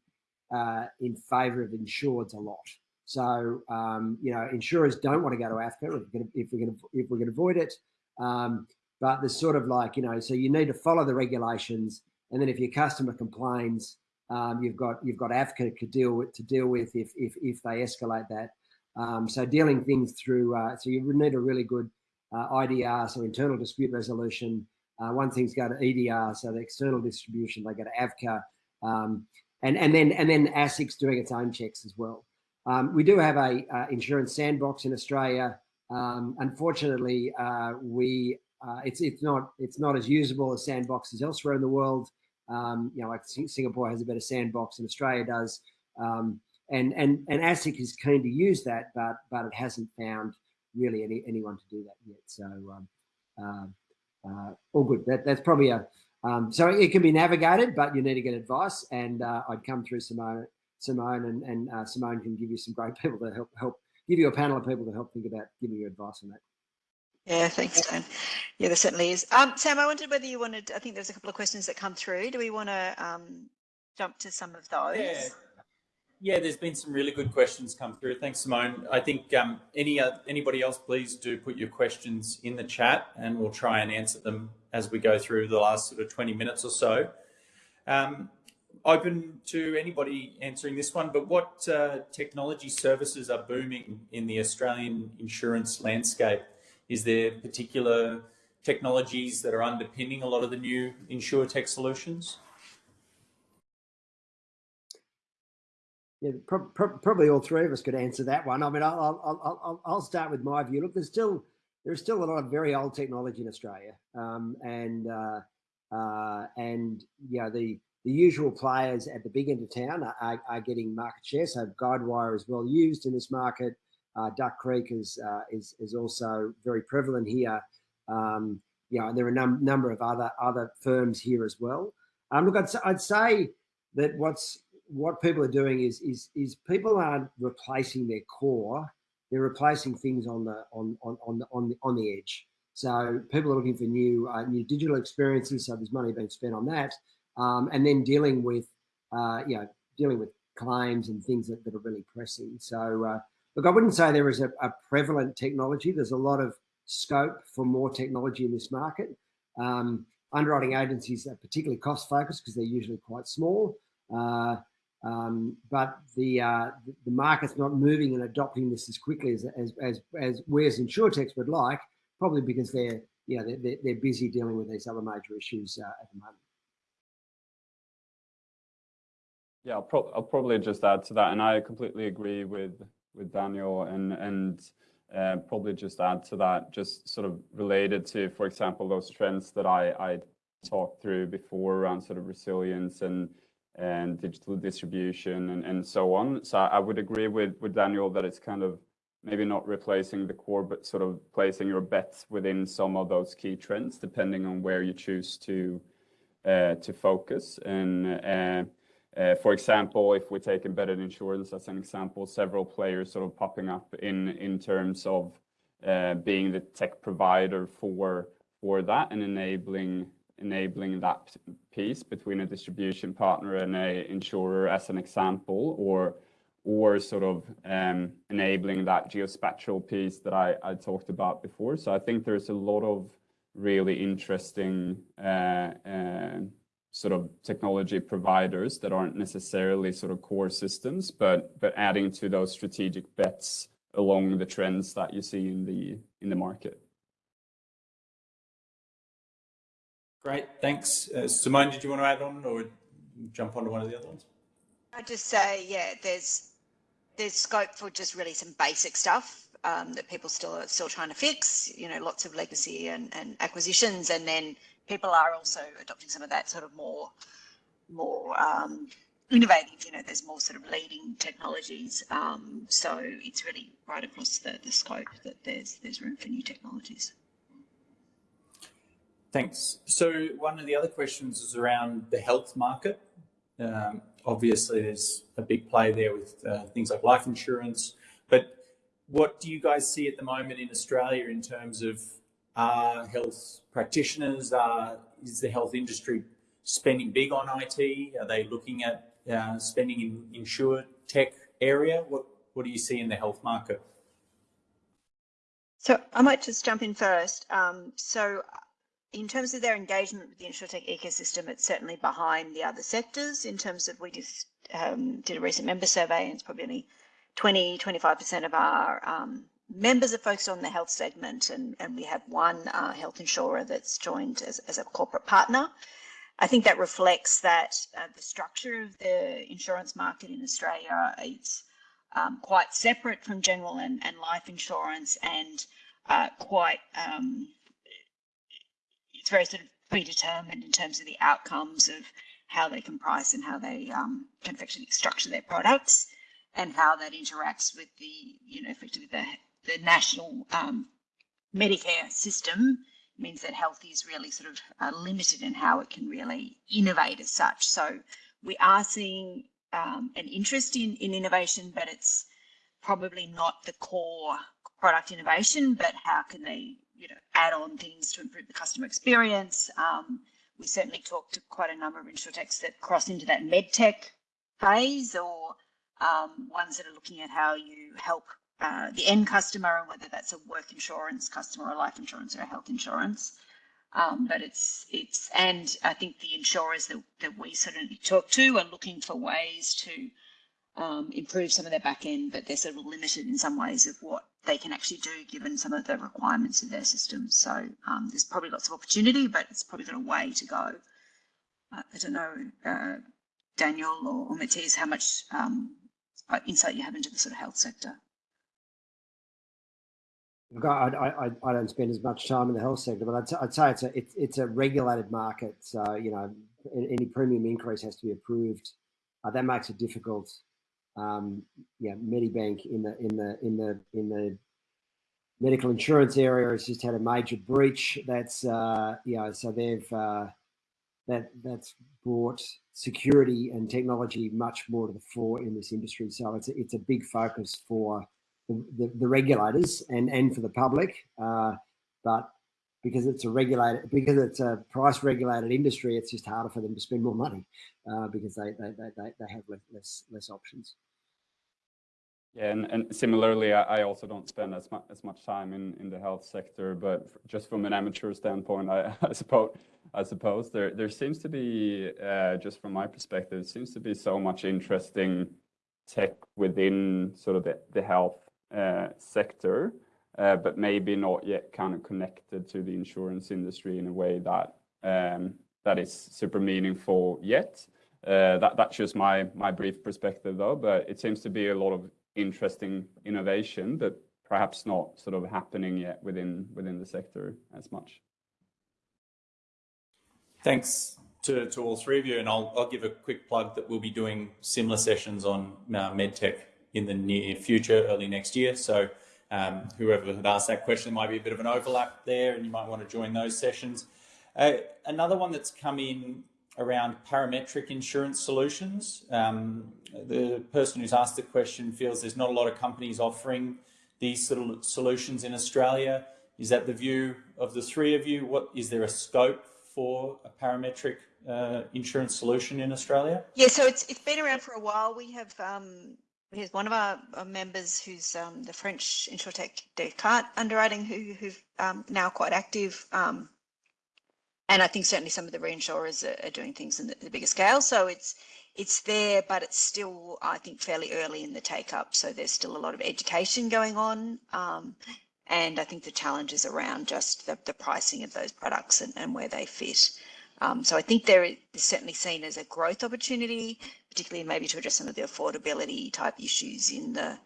uh, in favour of insureds a lot. So um, you know, insurers don't want to go to AFCA if we're going if we're to avoid it. Um, but there's sort of like you know, so you need to follow the regulations, and then if your customer complains, um, you've got you've got AFCA to deal with to deal with if if if they escalate that. Um, so dealing things through uh, so you need a really good uh, IDR, so internal dispute resolution. Uh, one thing's go to EDR, so the external distribution. They go to AFCA, um, and and then and then ASIC's doing its own checks as well. Um, we do have a uh, insurance sandbox in Australia. Um, unfortunately, uh, we uh, it's it's not it's not as usable as sandboxes elsewhere in the world. Um, you know, like Singapore has a better sandbox than Australia does. Um, and, and, and ASIC is keen to use that, but, but it hasn't found really any, anyone to do that yet. So um, uh, uh, all good. That, that's probably a, um, so it can be navigated, but you need to get advice. And uh, I'd come through Simone, Simone and, and uh, Simone can give you some great people to help, help give you a panel of people to help think about giving you advice on that. Yeah, thanks, Dan. Yeah, there certainly is. Um, Sam, I wondered whether you wanted, I think there's a couple of questions that come through. Do we want to um, jump to some of those? Yeah. Yeah, there's been some really good questions come through. Thanks, Simone. I think um, any uh, anybody else, please do put your questions in the chat and we'll try and answer them as we go through the last sort of 20 minutes or so. Um, open to anybody answering this one, but what uh, technology services are booming in the Australian insurance landscape? Is there particular technologies that are underpinning a lot of the new InsurTech solutions? Yeah, pro pro probably all three of us could answer that one. I mean, I'll, I'll, I'll, I'll start with my view. Look, there's still there's still a lot of very old technology in Australia, um, and uh, uh, and you know the the usual players at the big end of town are, are, getting market share. So Guidewire is well used in this market. Uh, Duck Creek is, uh, is, is also very prevalent here. Um, you know, and there are a num number of other other firms here as well. Um, look, I'd, I'd say that what's what people are doing is is is people aren't replacing their core; they're replacing things on the on on on the on the, on the edge. So people are looking for new uh, new digital experiences. So there's money being spent on that, um, and then dealing with uh, you know dealing with claims and things that, that are really pressing. So uh, Look, I wouldn't say there is a, a, prevalent technology. There's a lot of scope for more technology in this market. Um, underwriting agencies are particularly cost focused because they're usually quite small. Uh, um, but the uh, the market's not moving and adopting this as quickly as as as, as we as would like, probably because they're you know they're, they're busy dealing with these other major issues uh, at the moment. Yeah, I'll, pro- I'll probably just add to that, and I completely agree with with Daniel, and and uh, probably just add to that, just sort of related to, for example, those trends that I I talked through before around sort of resilience and and digital distribution and and so on. So I would agree with with Daniel that it's kind of maybe not replacing the core, but sort of placing your bets within some of those key trends, depending on where you choose to uh, to focus and. Uh, uh, for example, if we take embedded insurance as an example, several players sort of popping up in in terms of uh, being the tech provider for for that and enabling enabling that piece between a distribution partner and a insurer as an example, or or sort of um, enabling that geospatial piece that I, I talked about before. So I think there's a lot of really interesting uh, uh, sort of technology providers that aren't necessarily sort of core systems, but but adding to those strategic bets along the trends that you see in the in the market. Great, thanks. Uh, Simone, did you want to add on or jump onto one of the other ones? I'd just say, yeah, there's there's scope for just really some basic stuff um, that people still are still trying to fix. You know, lots of legacy and, and acquisitions, and then people are also adopting some of that sort of more more um, innovative. You know, there's more sort of leading technologies. Um, so it's really right across the, the scope that there's there's room for new technologies. Thanks. So one of the other questions is around the health market. Um, obviously, there's a big play there with uh, things like life insurance. But what do you guys see at the moment in Australia in terms of are health practitioners? Is the health industry spending big on IT? Are they looking at uh, spending in insure tech area? What What do you see in the health market? So I might just jump in first. Um, so in terms of their engagement with the insurtech ecosystem, it's certainly behind the other sectors in terms of we just um, did a recent member survey and it's probably only 20, 25% of our um, members are focused on the health segment and, and we have one uh, health insurer that's joined as, as a corporate partner. I think that reflects that uh, the structure of the insurance market in Australia is um, quite separate from general and, and life insurance and uh, quite um, very sort of predetermined in terms of the outcomes of how they can price and how they um, can effectively structure their products and how that interacts with the, you know, effectively the, the national um, Medicare system means that health is really sort of uh, limited in how it can really innovate as such. So we are seeing um, an interest in, in innovation, but it's probably not the core product innovation, but how can they you know, add on things to improve the customer experience. Um, we certainly talked to quite a number of insurtechs that cross into that medtech phase or um, ones that are looking at how you help uh, the end customer and whether that's a work insurance customer or life insurance or a health insurance. Um, but it's it's and I think the insurers that, that we certainly talk to are looking for ways to um, improve some of their back end, but they're sort of limited in some ways of what they can actually do given some of the requirements of their system. So um, there's probably lots of opportunity, but it's probably got a way to go. Uh, I don't know, uh, Daniel or, or Matthias, how much um, insight you have into the sort of health sector. Look, I, I, I don't spend as much time in the health sector, but I'd, I'd say it's a it, it's a regulated market. So you know, any premium increase has to be approved. Uh, that makes it difficult um, yeah, Medibank in the in the in the in the medical insurance area has just had a major breach. That's uh, you know, so they've uh, that that's brought security and technology much more to the fore in this industry. So it's a, it's a big focus for the, the, the regulators and and for the public. Uh, but because it's a regulated because it's a price regulated industry, it's just harder for them to spend more money uh, because they, they they they have less less, less options. Yeah, and, and similarly, I, I also don't spend as much as much time in, in the health sector, but just from an amateur standpoint, I, I suppose I suppose there there seems to be uh, just from my perspective, seems to be so much interesting tech within sort of the, the health uh, sector, uh, but maybe not yet kind of connected to the insurance industry in a way that um, that is super meaningful yet. Uh, that, that's just my, my brief perspective though, but it seems to be a lot of interesting innovation that perhaps not sort of happening yet within, within the sector as much. Thanks to, to all three of you. And I'll, I'll give a quick plug that we'll be doing similar sessions on uh, MedTech in the near future, early next year. So um, whoever had asked that question, there might be a bit of an overlap there and you might want to join those sessions. Uh, another one that's come in around parametric insurance solutions. Um, the person who's asked the question feels there's not a lot of companies offering these sort of solutions in Australia. Is that the view of the three of you? What is there a scope for a parametric uh, insurance solution in Australia? Yeah, so it's it's been around for a while. We have um, we have one of our, members who's um, the French Insurtech Descartes underwriting, who who've um, now quite active. Um, and I think certainly some of the reinsurers are, are doing things in the, the, bigger scale. So it's it's there, but it's still I think fairly early in the take up. So there's still a lot of education going on. Um, and I think the challenge is around just the, the pricing of those products and, and where they fit. Um, so I think there is certainly seen as a growth opportunity, particularly maybe to address some of the affordability type issues in the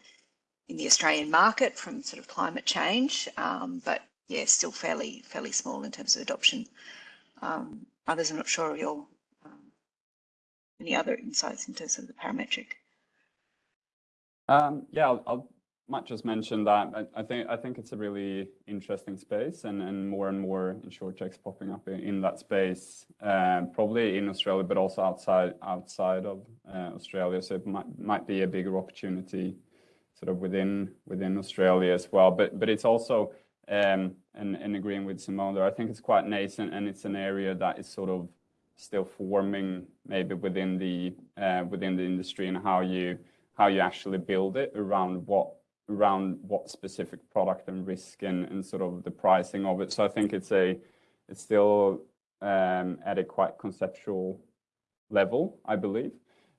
in the Australian market from sort of climate change. Um, but yeah, still fairly fairly small in terms of adoption. Um, others, I'm not sure of your um, any other insights into sort of the parametric. Um, yeah, I'll, I'll, might just mention that I, I, think I think it's a really interesting space, and, and more and more insurtechs popping up in, in that space, um, probably in Australia, but also outside outside of uh, Australia. So it might might be a bigger opportunity, sort of within within Australia as well. But but it's also um, and, and agreeing with Simone there, I think it's quite nascent and it's an area that is sort of still forming maybe within the uh, within the industry and how you how you actually build it around what around what specific product and risk and, and sort of the pricing of it. So I think it's a it's still um, at a quite conceptual level, I believe,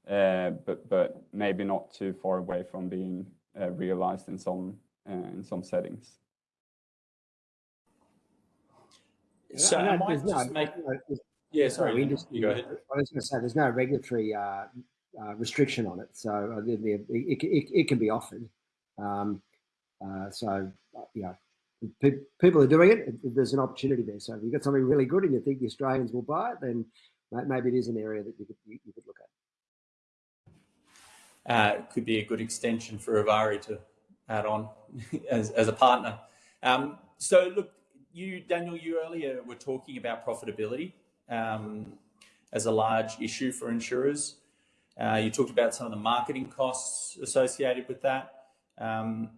uh, but but maybe not too far away from being uh, realized in some uh, in some settings. So just no, make. yeah, sorry. you go ahead. I was going to say there's no regulatory uh, uh, restriction on it, so uh, it, it, it, can be offered. Um, uh, so uh, yeah, people are doing it. There's an opportunity there. So if you've got something really good and you think the Australians will buy it, then maybe it is an area that you could, you, you could look at. Uh, it could be a good extension for Avari to add on as, as a partner. Um, so look, you, Daniel, you earlier were talking about profitability um, as a large issue for insurers. Uh, you talked about some of the marketing costs associated with that. Um,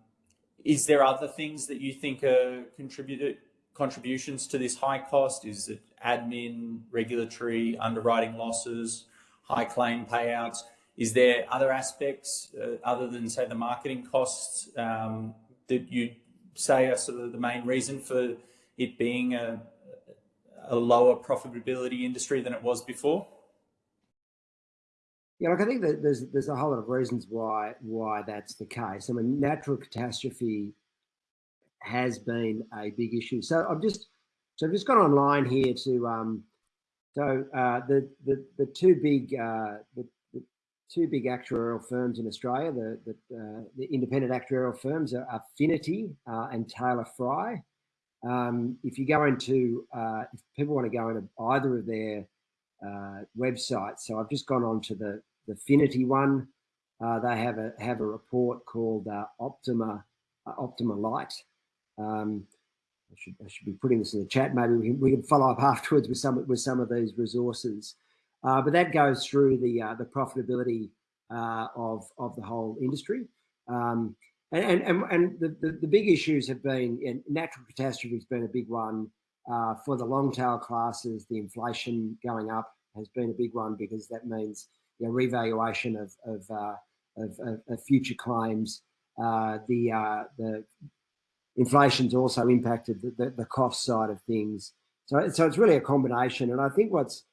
is there other things that you think are contributed contributions to this high cost? Is it admin, regulatory, underwriting losses, high claim payouts? Is there other aspects uh, other than say the marketing costs um, that you say are sort of the main reason for it being a, a lower profitability industry than it was before? Yeah, look, I think that there's there's a whole lot of reasons why why that's the case. I mean, natural catastrophe has been a big issue. So I've just so I've just gone online here to um, so uh, the the the two big uh, the, the two big actuarial firms in Australia, the the, uh, the independent actuarial firms are Finity uh, and Taylor Fry. Um, if you go into, uh, if people want to go into either of their uh, websites, so I've just gone on to the, the Finity one. Uh, they have a have a report called uh, Optima uh, Optima Light. Um, I should I should be putting this in the chat. Maybe we can, we can follow up afterwards with some with some of these resources. Uh, but that goes through the the profitability of of the whole industry. Um, and and and the, the, the big issues have been natural catastrophe has been a big one uh, for the long tail classes. The inflation going up has been a big one because that means you know, revaluation of of, uh, of, of, of, future claims. Uh, the uh, the inflation's also impacted the, the, the, cost side of things. So so it's really a combination. And I think what's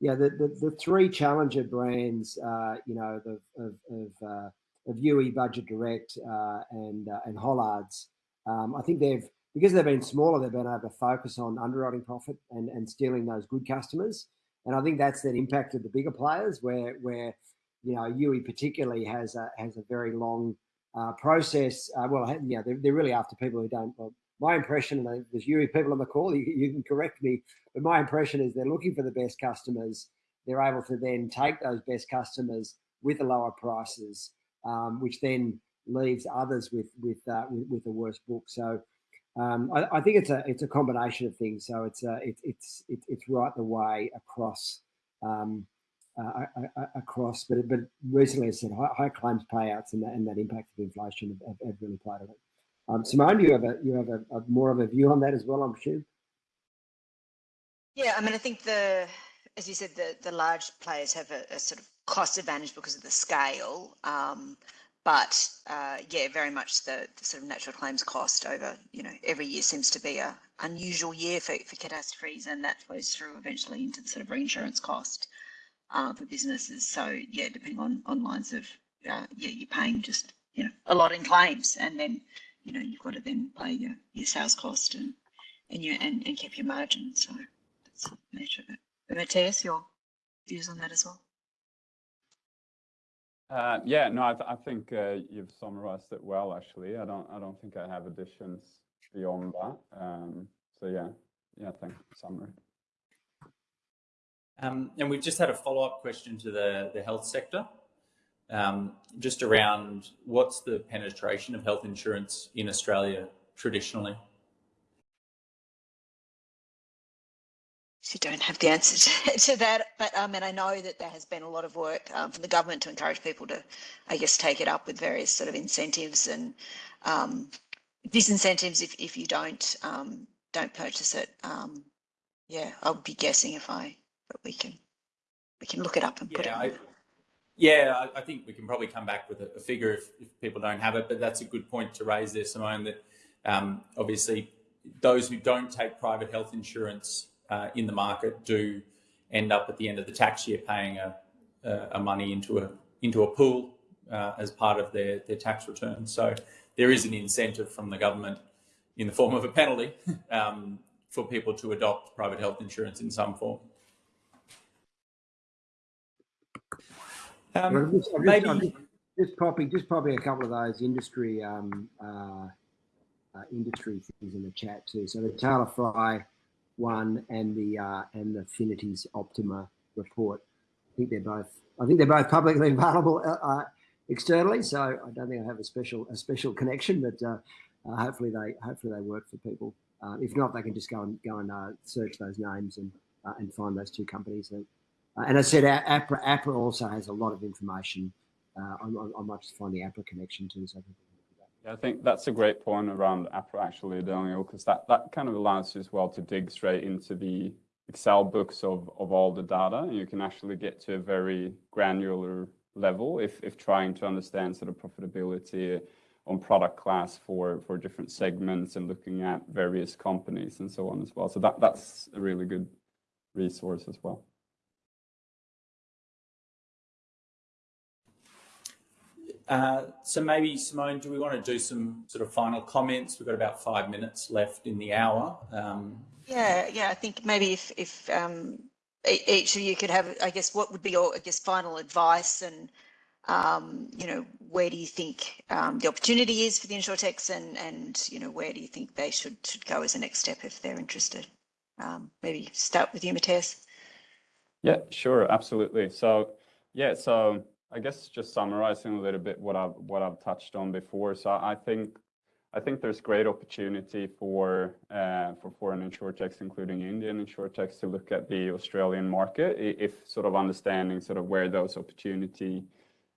yeah the the, the three challenger brands uh, you know the, of, of uh, of Youi Budget Direct uh, and uh, and Hollards. Um, I think they've because they've been smaller, they've been able to focus on underwriting profit and and stealing those good customers. and I think that's then impacted the bigger players where where you know Youi particularly has a has a very long uh, process. Uh, well, yeah, they're, they're really after people who don't. Well, my impression, and there's Youi people on the call, you, you can correct me, but my impression is they're looking for the best customers. They're able to then take those best customers with the lower prices, um, which then leaves others with with uh, with, with a worse book. So um, I, I, think it's a it's a combination of things. So it's uh, it, it's it's it's right the way across um, uh, across. But but recently, I said high, high, claims payouts and that, and that impact of inflation have, have really played on it. Um, Simone, you have a you have a, a, more of a view on that as well, I'm sure. Yeah, I mean, I think the as you said, the the large players have a, a sort of cost advantage because of the scale. Um, but uh, yeah, very much the, the, sort of natural claims cost over, you know, every year seems to be a unusual year for, for catastrophes and that flows through eventually into the sort of reinsurance cost uh, for businesses. So yeah, depending on, on lines of, uh, yeah, you're paying just, you know, a lot in claims and then, you know, you've got to then pay your, your sales cost and, and, your, and, and keep your margin. So that's the nature of it. But Matthias, your views on that as well? Uh, yeah, no, I, th I think uh, you've summarized it well. Actually, I don't, I don't think I have additions beyond that. Um, so yeah, yeah, thanks for summary. Um, and we've just had a follow-up question to the the health sector, um, just around what's the penetration of health insurance in Australia traditionally. You don't have the answer to, to that, but um, and I know that there has been a lot of work um, from the government to encourage people to, I guess, take it up with various sort of incentives and um, disincentives if, if you don't um, don't purchase it. Um, yeah, I would be guessing if I, but we can we can look it up and yeah, put it. I, yeah, I, I, think we can probably come back with a, a figure if, if, people don't have it, but that's a good point to raise there, Simone. That um, obviously those who don't take private health insurance uh, in the market do end up at the end of the tax year paying a, a, a money into a into a pool uh, as part of their, their tax return. So there is an incentive from the government in the form of a penalty um, for people to adopt private health insurance in some form. Um, just, maybe just, just, popping just popping a couple of those industry um, uh, uh, industry things in the chat too. So the Taylor Fry one and the uh, and the Finity's Optima report. I think they're both. I think they're both publicly available uh, uh, externally. So I don't think I have a special a special connection, but uh, uh hopefully they hopefully they work for people. Uh, if not, they can just go and go and search those names and and find those two companies. and I said, APRA, APRA also has a lot of information. I, I might just find the APRA connection too. So yeah, I think that's a great point around APRA actually, Daniel, because that, that kind of allows you as well to dig straight into the Excel books of, of all the data. And you can actually get to a very granular level if, if trying to understand sort of profitability on product class for, for different segments and looking at various companies and so on as well. So that, that's a really good resource as well. Uh, so maybe Simone, do we want to do some sort of final comments? We've got about five minutes left in the hour. Um, yeah, yeah. I think maybe if if um, each of you could have, I guess, what would be your, I guess, final advice and um, you know, where do you think um, the opportunity is for the insurtechs and, and, you know, where do you think they should, should go as a next step if they're interested? Um, maybe start with you, Matthias. Yeah, sure, absolutely. So, yeah, so I guess just summarizing a little bit what I've what I've touched on before. So I think I think there's great opportunity for uh, for foreign insurtechs, including Indian insurtechs, to look at the Australian market if sort of understanding sort of where those opportunity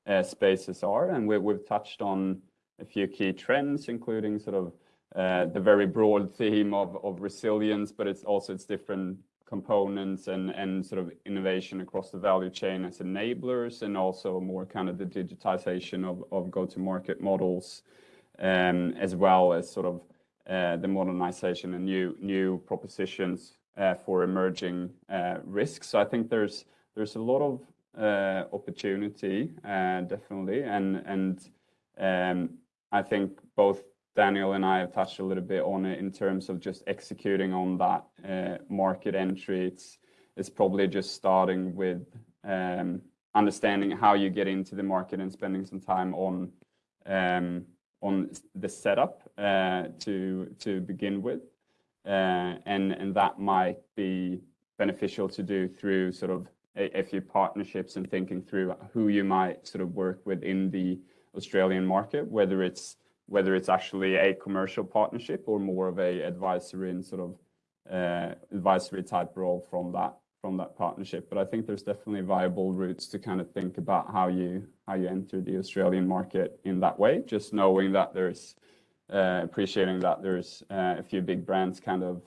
uh, spaces are. And we, we've touched on a few key trends, including sort of uh, the very broad theme of, of resilience, but it's also its different components and, and sort of innovation across the value chain as enablers and also more kind of the digitization of, of go-to-market models um, as well as sort of uh, the modernization and new new propositions uh, for emerging uh, risks. So I think there's there's a lot of uh, opportunity uh, definitely and and um, I think both Daniel and I have touched a little bit on it in terms of just executing on that uh, market entry. It's it's probably just starting with um, understanding how you get into the market and spending some time on um, on the setup uh, to to begin with, uh, and and that might be beneficial to do through sort of a, a, few partnerships and thinking through who you might sort of work with in the Australian market, whether it's whether it's actually a commercial partnership or more of a advisory and sort of uh, advisory type role from that from that partnership. But I think there's definitely viable routes to kind of think about how you how you enter the Australian market in that way. Just knowing that there's uh, appreciating that there's uh, a few big brands kind of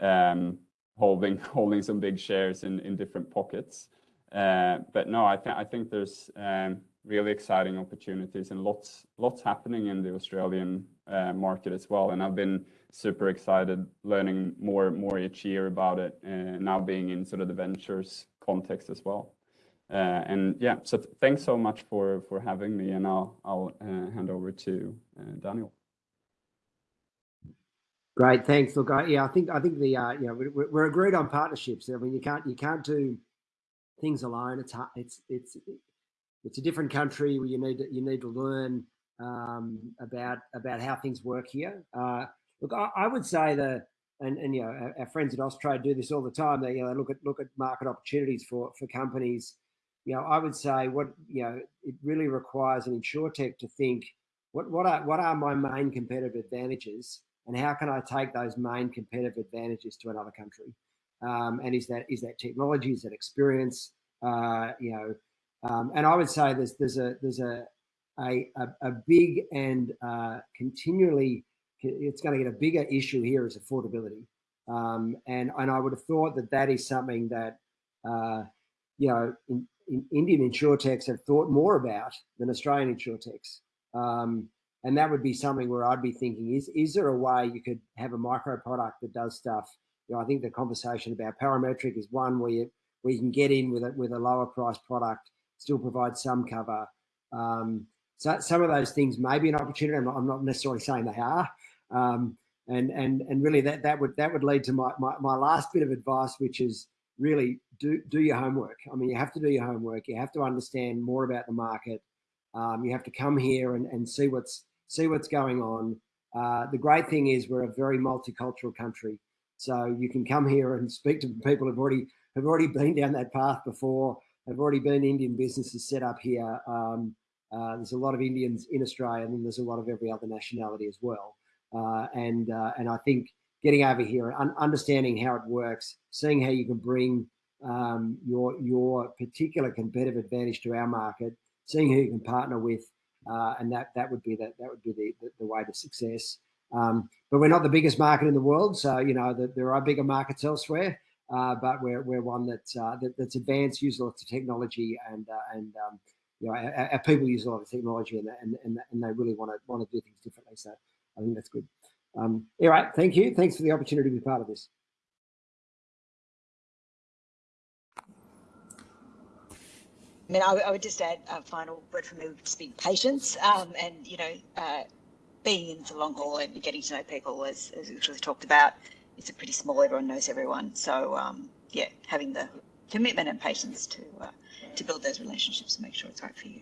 um, holding holding some big shares in in different pockets. Uh, but no, I think I think there's um, really exciting opportunities and lots lots happening in the Australian uh, market as well. And I've been super excited learning more more each year about it uh, now being in sort of the ventures context as well. Uh, and yeah, so th thanks so much for for having me, and I'll I'll uh, hand over to uh, Daniel. Great, thanks. Look, I, yeah, I think I think the uh, you know we're, we're agreed on partnerships. I mean, you can't you can't do things alone. It's it's it's it's a different country where you need to, you need to learn um, about about how things work here. Uh, look, I, I, would say that, and, and you know, our, our, friends at Austrade do this all the time. They you know look at look at market opportunities for for companies. You know, I would say what you know it really requires an insurtech to think what what are what are my main competitive advantages and how can I take those main competitive advantages to another country? Um, and is that is that technology? Is that experience? Uh, you know, um, and I would say there's there's a there's a a, a, big and uh, continually it's going to get a bigger issue here is affordability. Um, and and I would have thought that that is something that uh, you know in, in Indian insurtechs have thought more about than Australian insurtechs. Um, and that would be something where I'd be thinking: is is there a way you could have a micro product that does stuff? You know, I think the conversation about parametric is one where you where you can get in with it with a lower price product, still provide some cover. Um, so some of those things may be an opportunity. I'm not, I'm not necessarily saying they are. Um, and and and really that that would that would lead to my, my my last bit of advice, which is really do do your homework. I mean, you have to do your homework. You have to understand more about the market. Um, you have to come here and, and see what's see what's going on. Uh, the great thing is we're a very multicultural country, so you can come here and speak to people who've already have already been down that path before. Have already been Indian businesses set up here. Um, uh, there's a lot of Indians in Australia, and there's a lot of every other nationality as well. Uh, and uh, and I think getting over here and un understanding how it works, seeing how you can bring um, your your particular competitive advantage to our market, seeing who you can partner with, uh, and that that would be that that would be the, the, the way to success. Um, but we're not the biggest market in the world, so you know that there are bigger markets elsewhere. Uh, but we're, we're one that's uh, that, that's advanced, use lots of technology, and uh, and um, you know our, our, people use a lot of technology, and and and, and they really want to want to do things differently. So I think that's good. Um, all right, thank you. Thanks for the opportunity to be part of this. I mean, I, I would just add a final word from me would just be patience, um, and you know, uh, being in the long haul and getting to know people, as as we talked about it's a pretty small, everyone knows everyone. So um, yeah, having the commitment and patience to uh, to build those relationships and make sure it's right for you.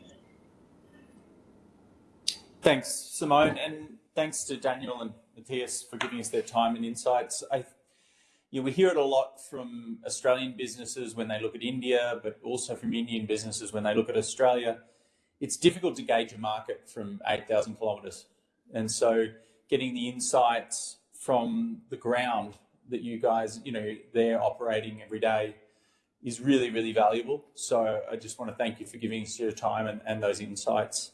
Thanks, Simone, and thanks to Daniel and Matthias for giving us their time and insights. I, you know, we hear it a lot from Australian businesses when they look at India, but also from Indian businesses when they look at Australia. It's difficult to gauge a market from 8,000 kilometres. And so getting the insights from the ground that you guys, you know, they're operating every day is really, really valuable. So I just want to thank you for giving us your time and, and those insights.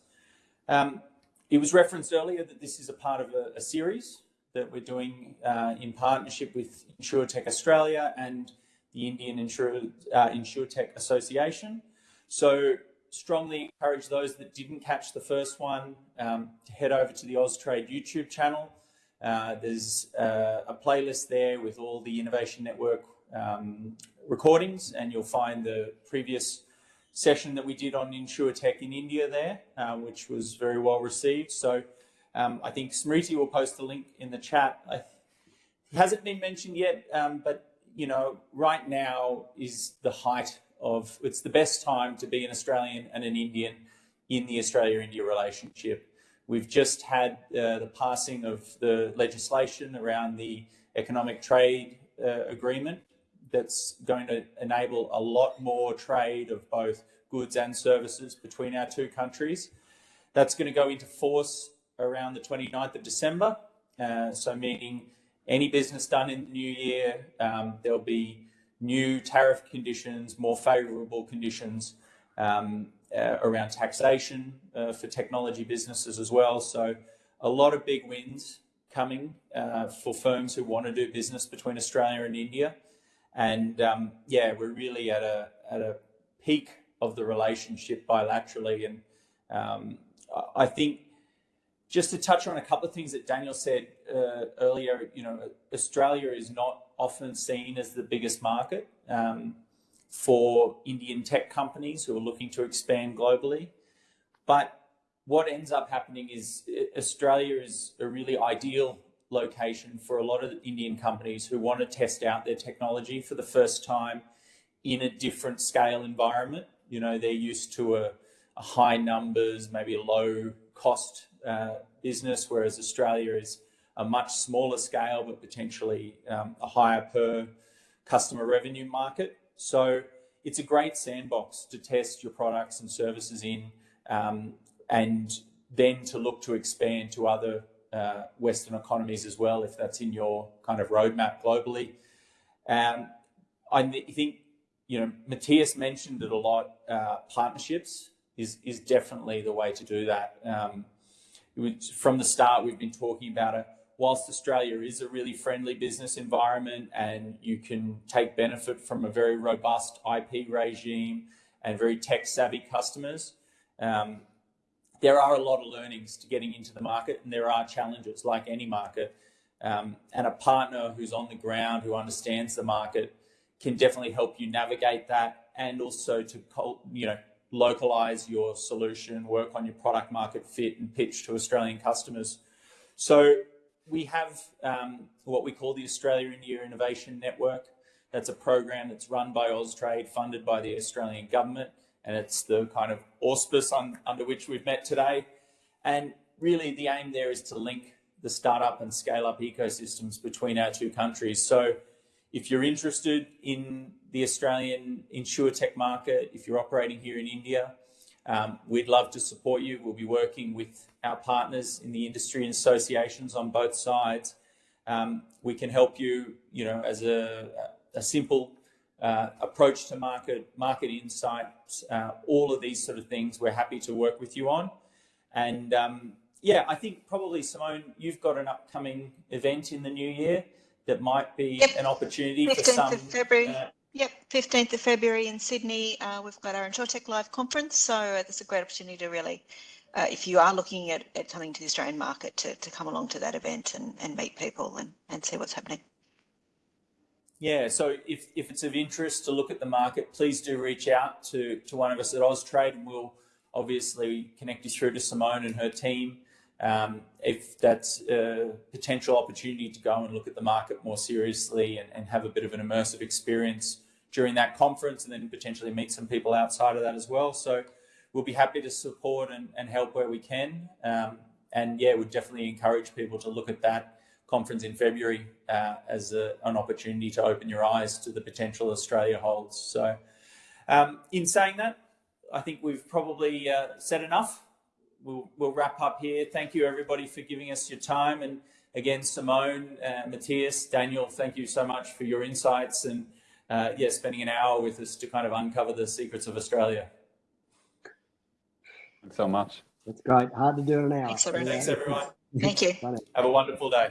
Um, it was referenced earlier that this is a part of a, a series that we're doing uh, in partnership with InsurTech Australia and the Indian Insure, uh, InsurTech Association. So strongly encourage those that didn't catch the first one um, to head over to the Austrade YouTube channel. Uh, there's uh, a playlist there with all the Innovation Network um, recordings, and you'll find the previous session that we did on InsurTech in India there, uh, which was very well received. So um, I think Smriti will post the link in the chat. I, it hasn't been mentioned yet, um, but you know, right now is the height of, it's the best time to be an Australian and an Indian in the Australia-India relationship. We've just had uh, the passing of the legislation around the economic trade uh, agreement that's going to enable a lot more trade of both goods and services between our two countries. That's going to go into force around the 29th of December. Uh, so meaning any business done in the new year, um, there'll be new tariff conditions, more favourable conditions um, around taxation uh, for technology businesses as well. So a lot of big wins coming uh, for firms who want to do business between Australia and India. And um, yeah, we're really at a, at a peak of the relationship bilaterally. And um, I think just to touch on a couple of things that Daniel said uh, earlier, you know, Australia is not often seen as the biggest market um, for Indian tech companies who are looking to expand globally. But what ends up happening is uh, Australia is a really ideal location for a lot of Indian companies who want to test out their technology for the first time in a different scale environment. You know, they're used to a, a high numbers, maybe a low cost uh, business, whereas Australia is a much smaller scale, but potentially um, a higher per customer revenue market. So it's a great sandbox to test your products and services in um, and then to look to expand to other uh, Western economies as well, if that's in your kind of roadmap globally. Um, I think, you know, Matthias mentioned it a lot. Uh, partnerships is is definitely the way to do that. Um, was, from the start, we've been talking about it. Whilst Australia is a really friendly business environment and you can take benefit from a very robust IP regime and very tech savvy customers, um, there are a lot of learnings to getting into the market and there are challenges like any market. Um, and a partner who's on the ground, who understands the market, can definitely help you navigate that and also to you know localize your solution, work on your product market fit and pitch to Australian customers. So we have um, what we call the Australia India Innovation Network. That's a program that's run by Austrade, funded by the Australian government and it's the kind of auspice on, under which we've met today. And really the aim there is to link the startup and scale up ecosystems between our two countries. So if you're interested in the Australian InsurTech market, if you're operating here in India, um, we'd love to support you. We'll be working with our partners in the industry and associations on both sides. Um, we can help you, you know, as a, a simple uh, approach to market, market insights, uh, all of these sort of things we're happy to work with you on. And um, yeah, I think probably Simone, you've got an upcoming event in the new year that might be yep. an opportunity 15th for some. Of February. Uh, Yep, 15th of February in Sydney, uh, we've got our InsurTech Live conference. So uh, that's a great opportunity to really, uh, if you are looking at, at coming to the Australian market, to, to come along to that event and, and meet people and, and see what's happening. Yeah, so if, if it's of interest to look at the market, please do reach out to, to one of us at Austrade and we'll obviously connect you through to Simone and her team. Um, if that's a potential opportunity to go and look at the market more seriously and, and have a bit of an immersive experience during that conference and then potentially meet some people outside of that as well. So we'll be happy to support and, and help where we can. Um, and yeah, we'd definitely encourage people to look at that conference in February uh, as a, an opportunity to open your eyes to the potential Australia holds. So um, in saying that, I think we've probably uh, said enough. We'll, we'll, wrap up here. Thank you everybody for giving us your time. And again, Simone, uh, Matthias, Daniel, thank you so much for your insights and uh, yeah, spending an hour with us to kind of uncover the secrets of Australia. Thanks so much. That's great. Hard to do in an hour. Thanks everyone. Thanks everyone. Thank you. Have a wonderful day.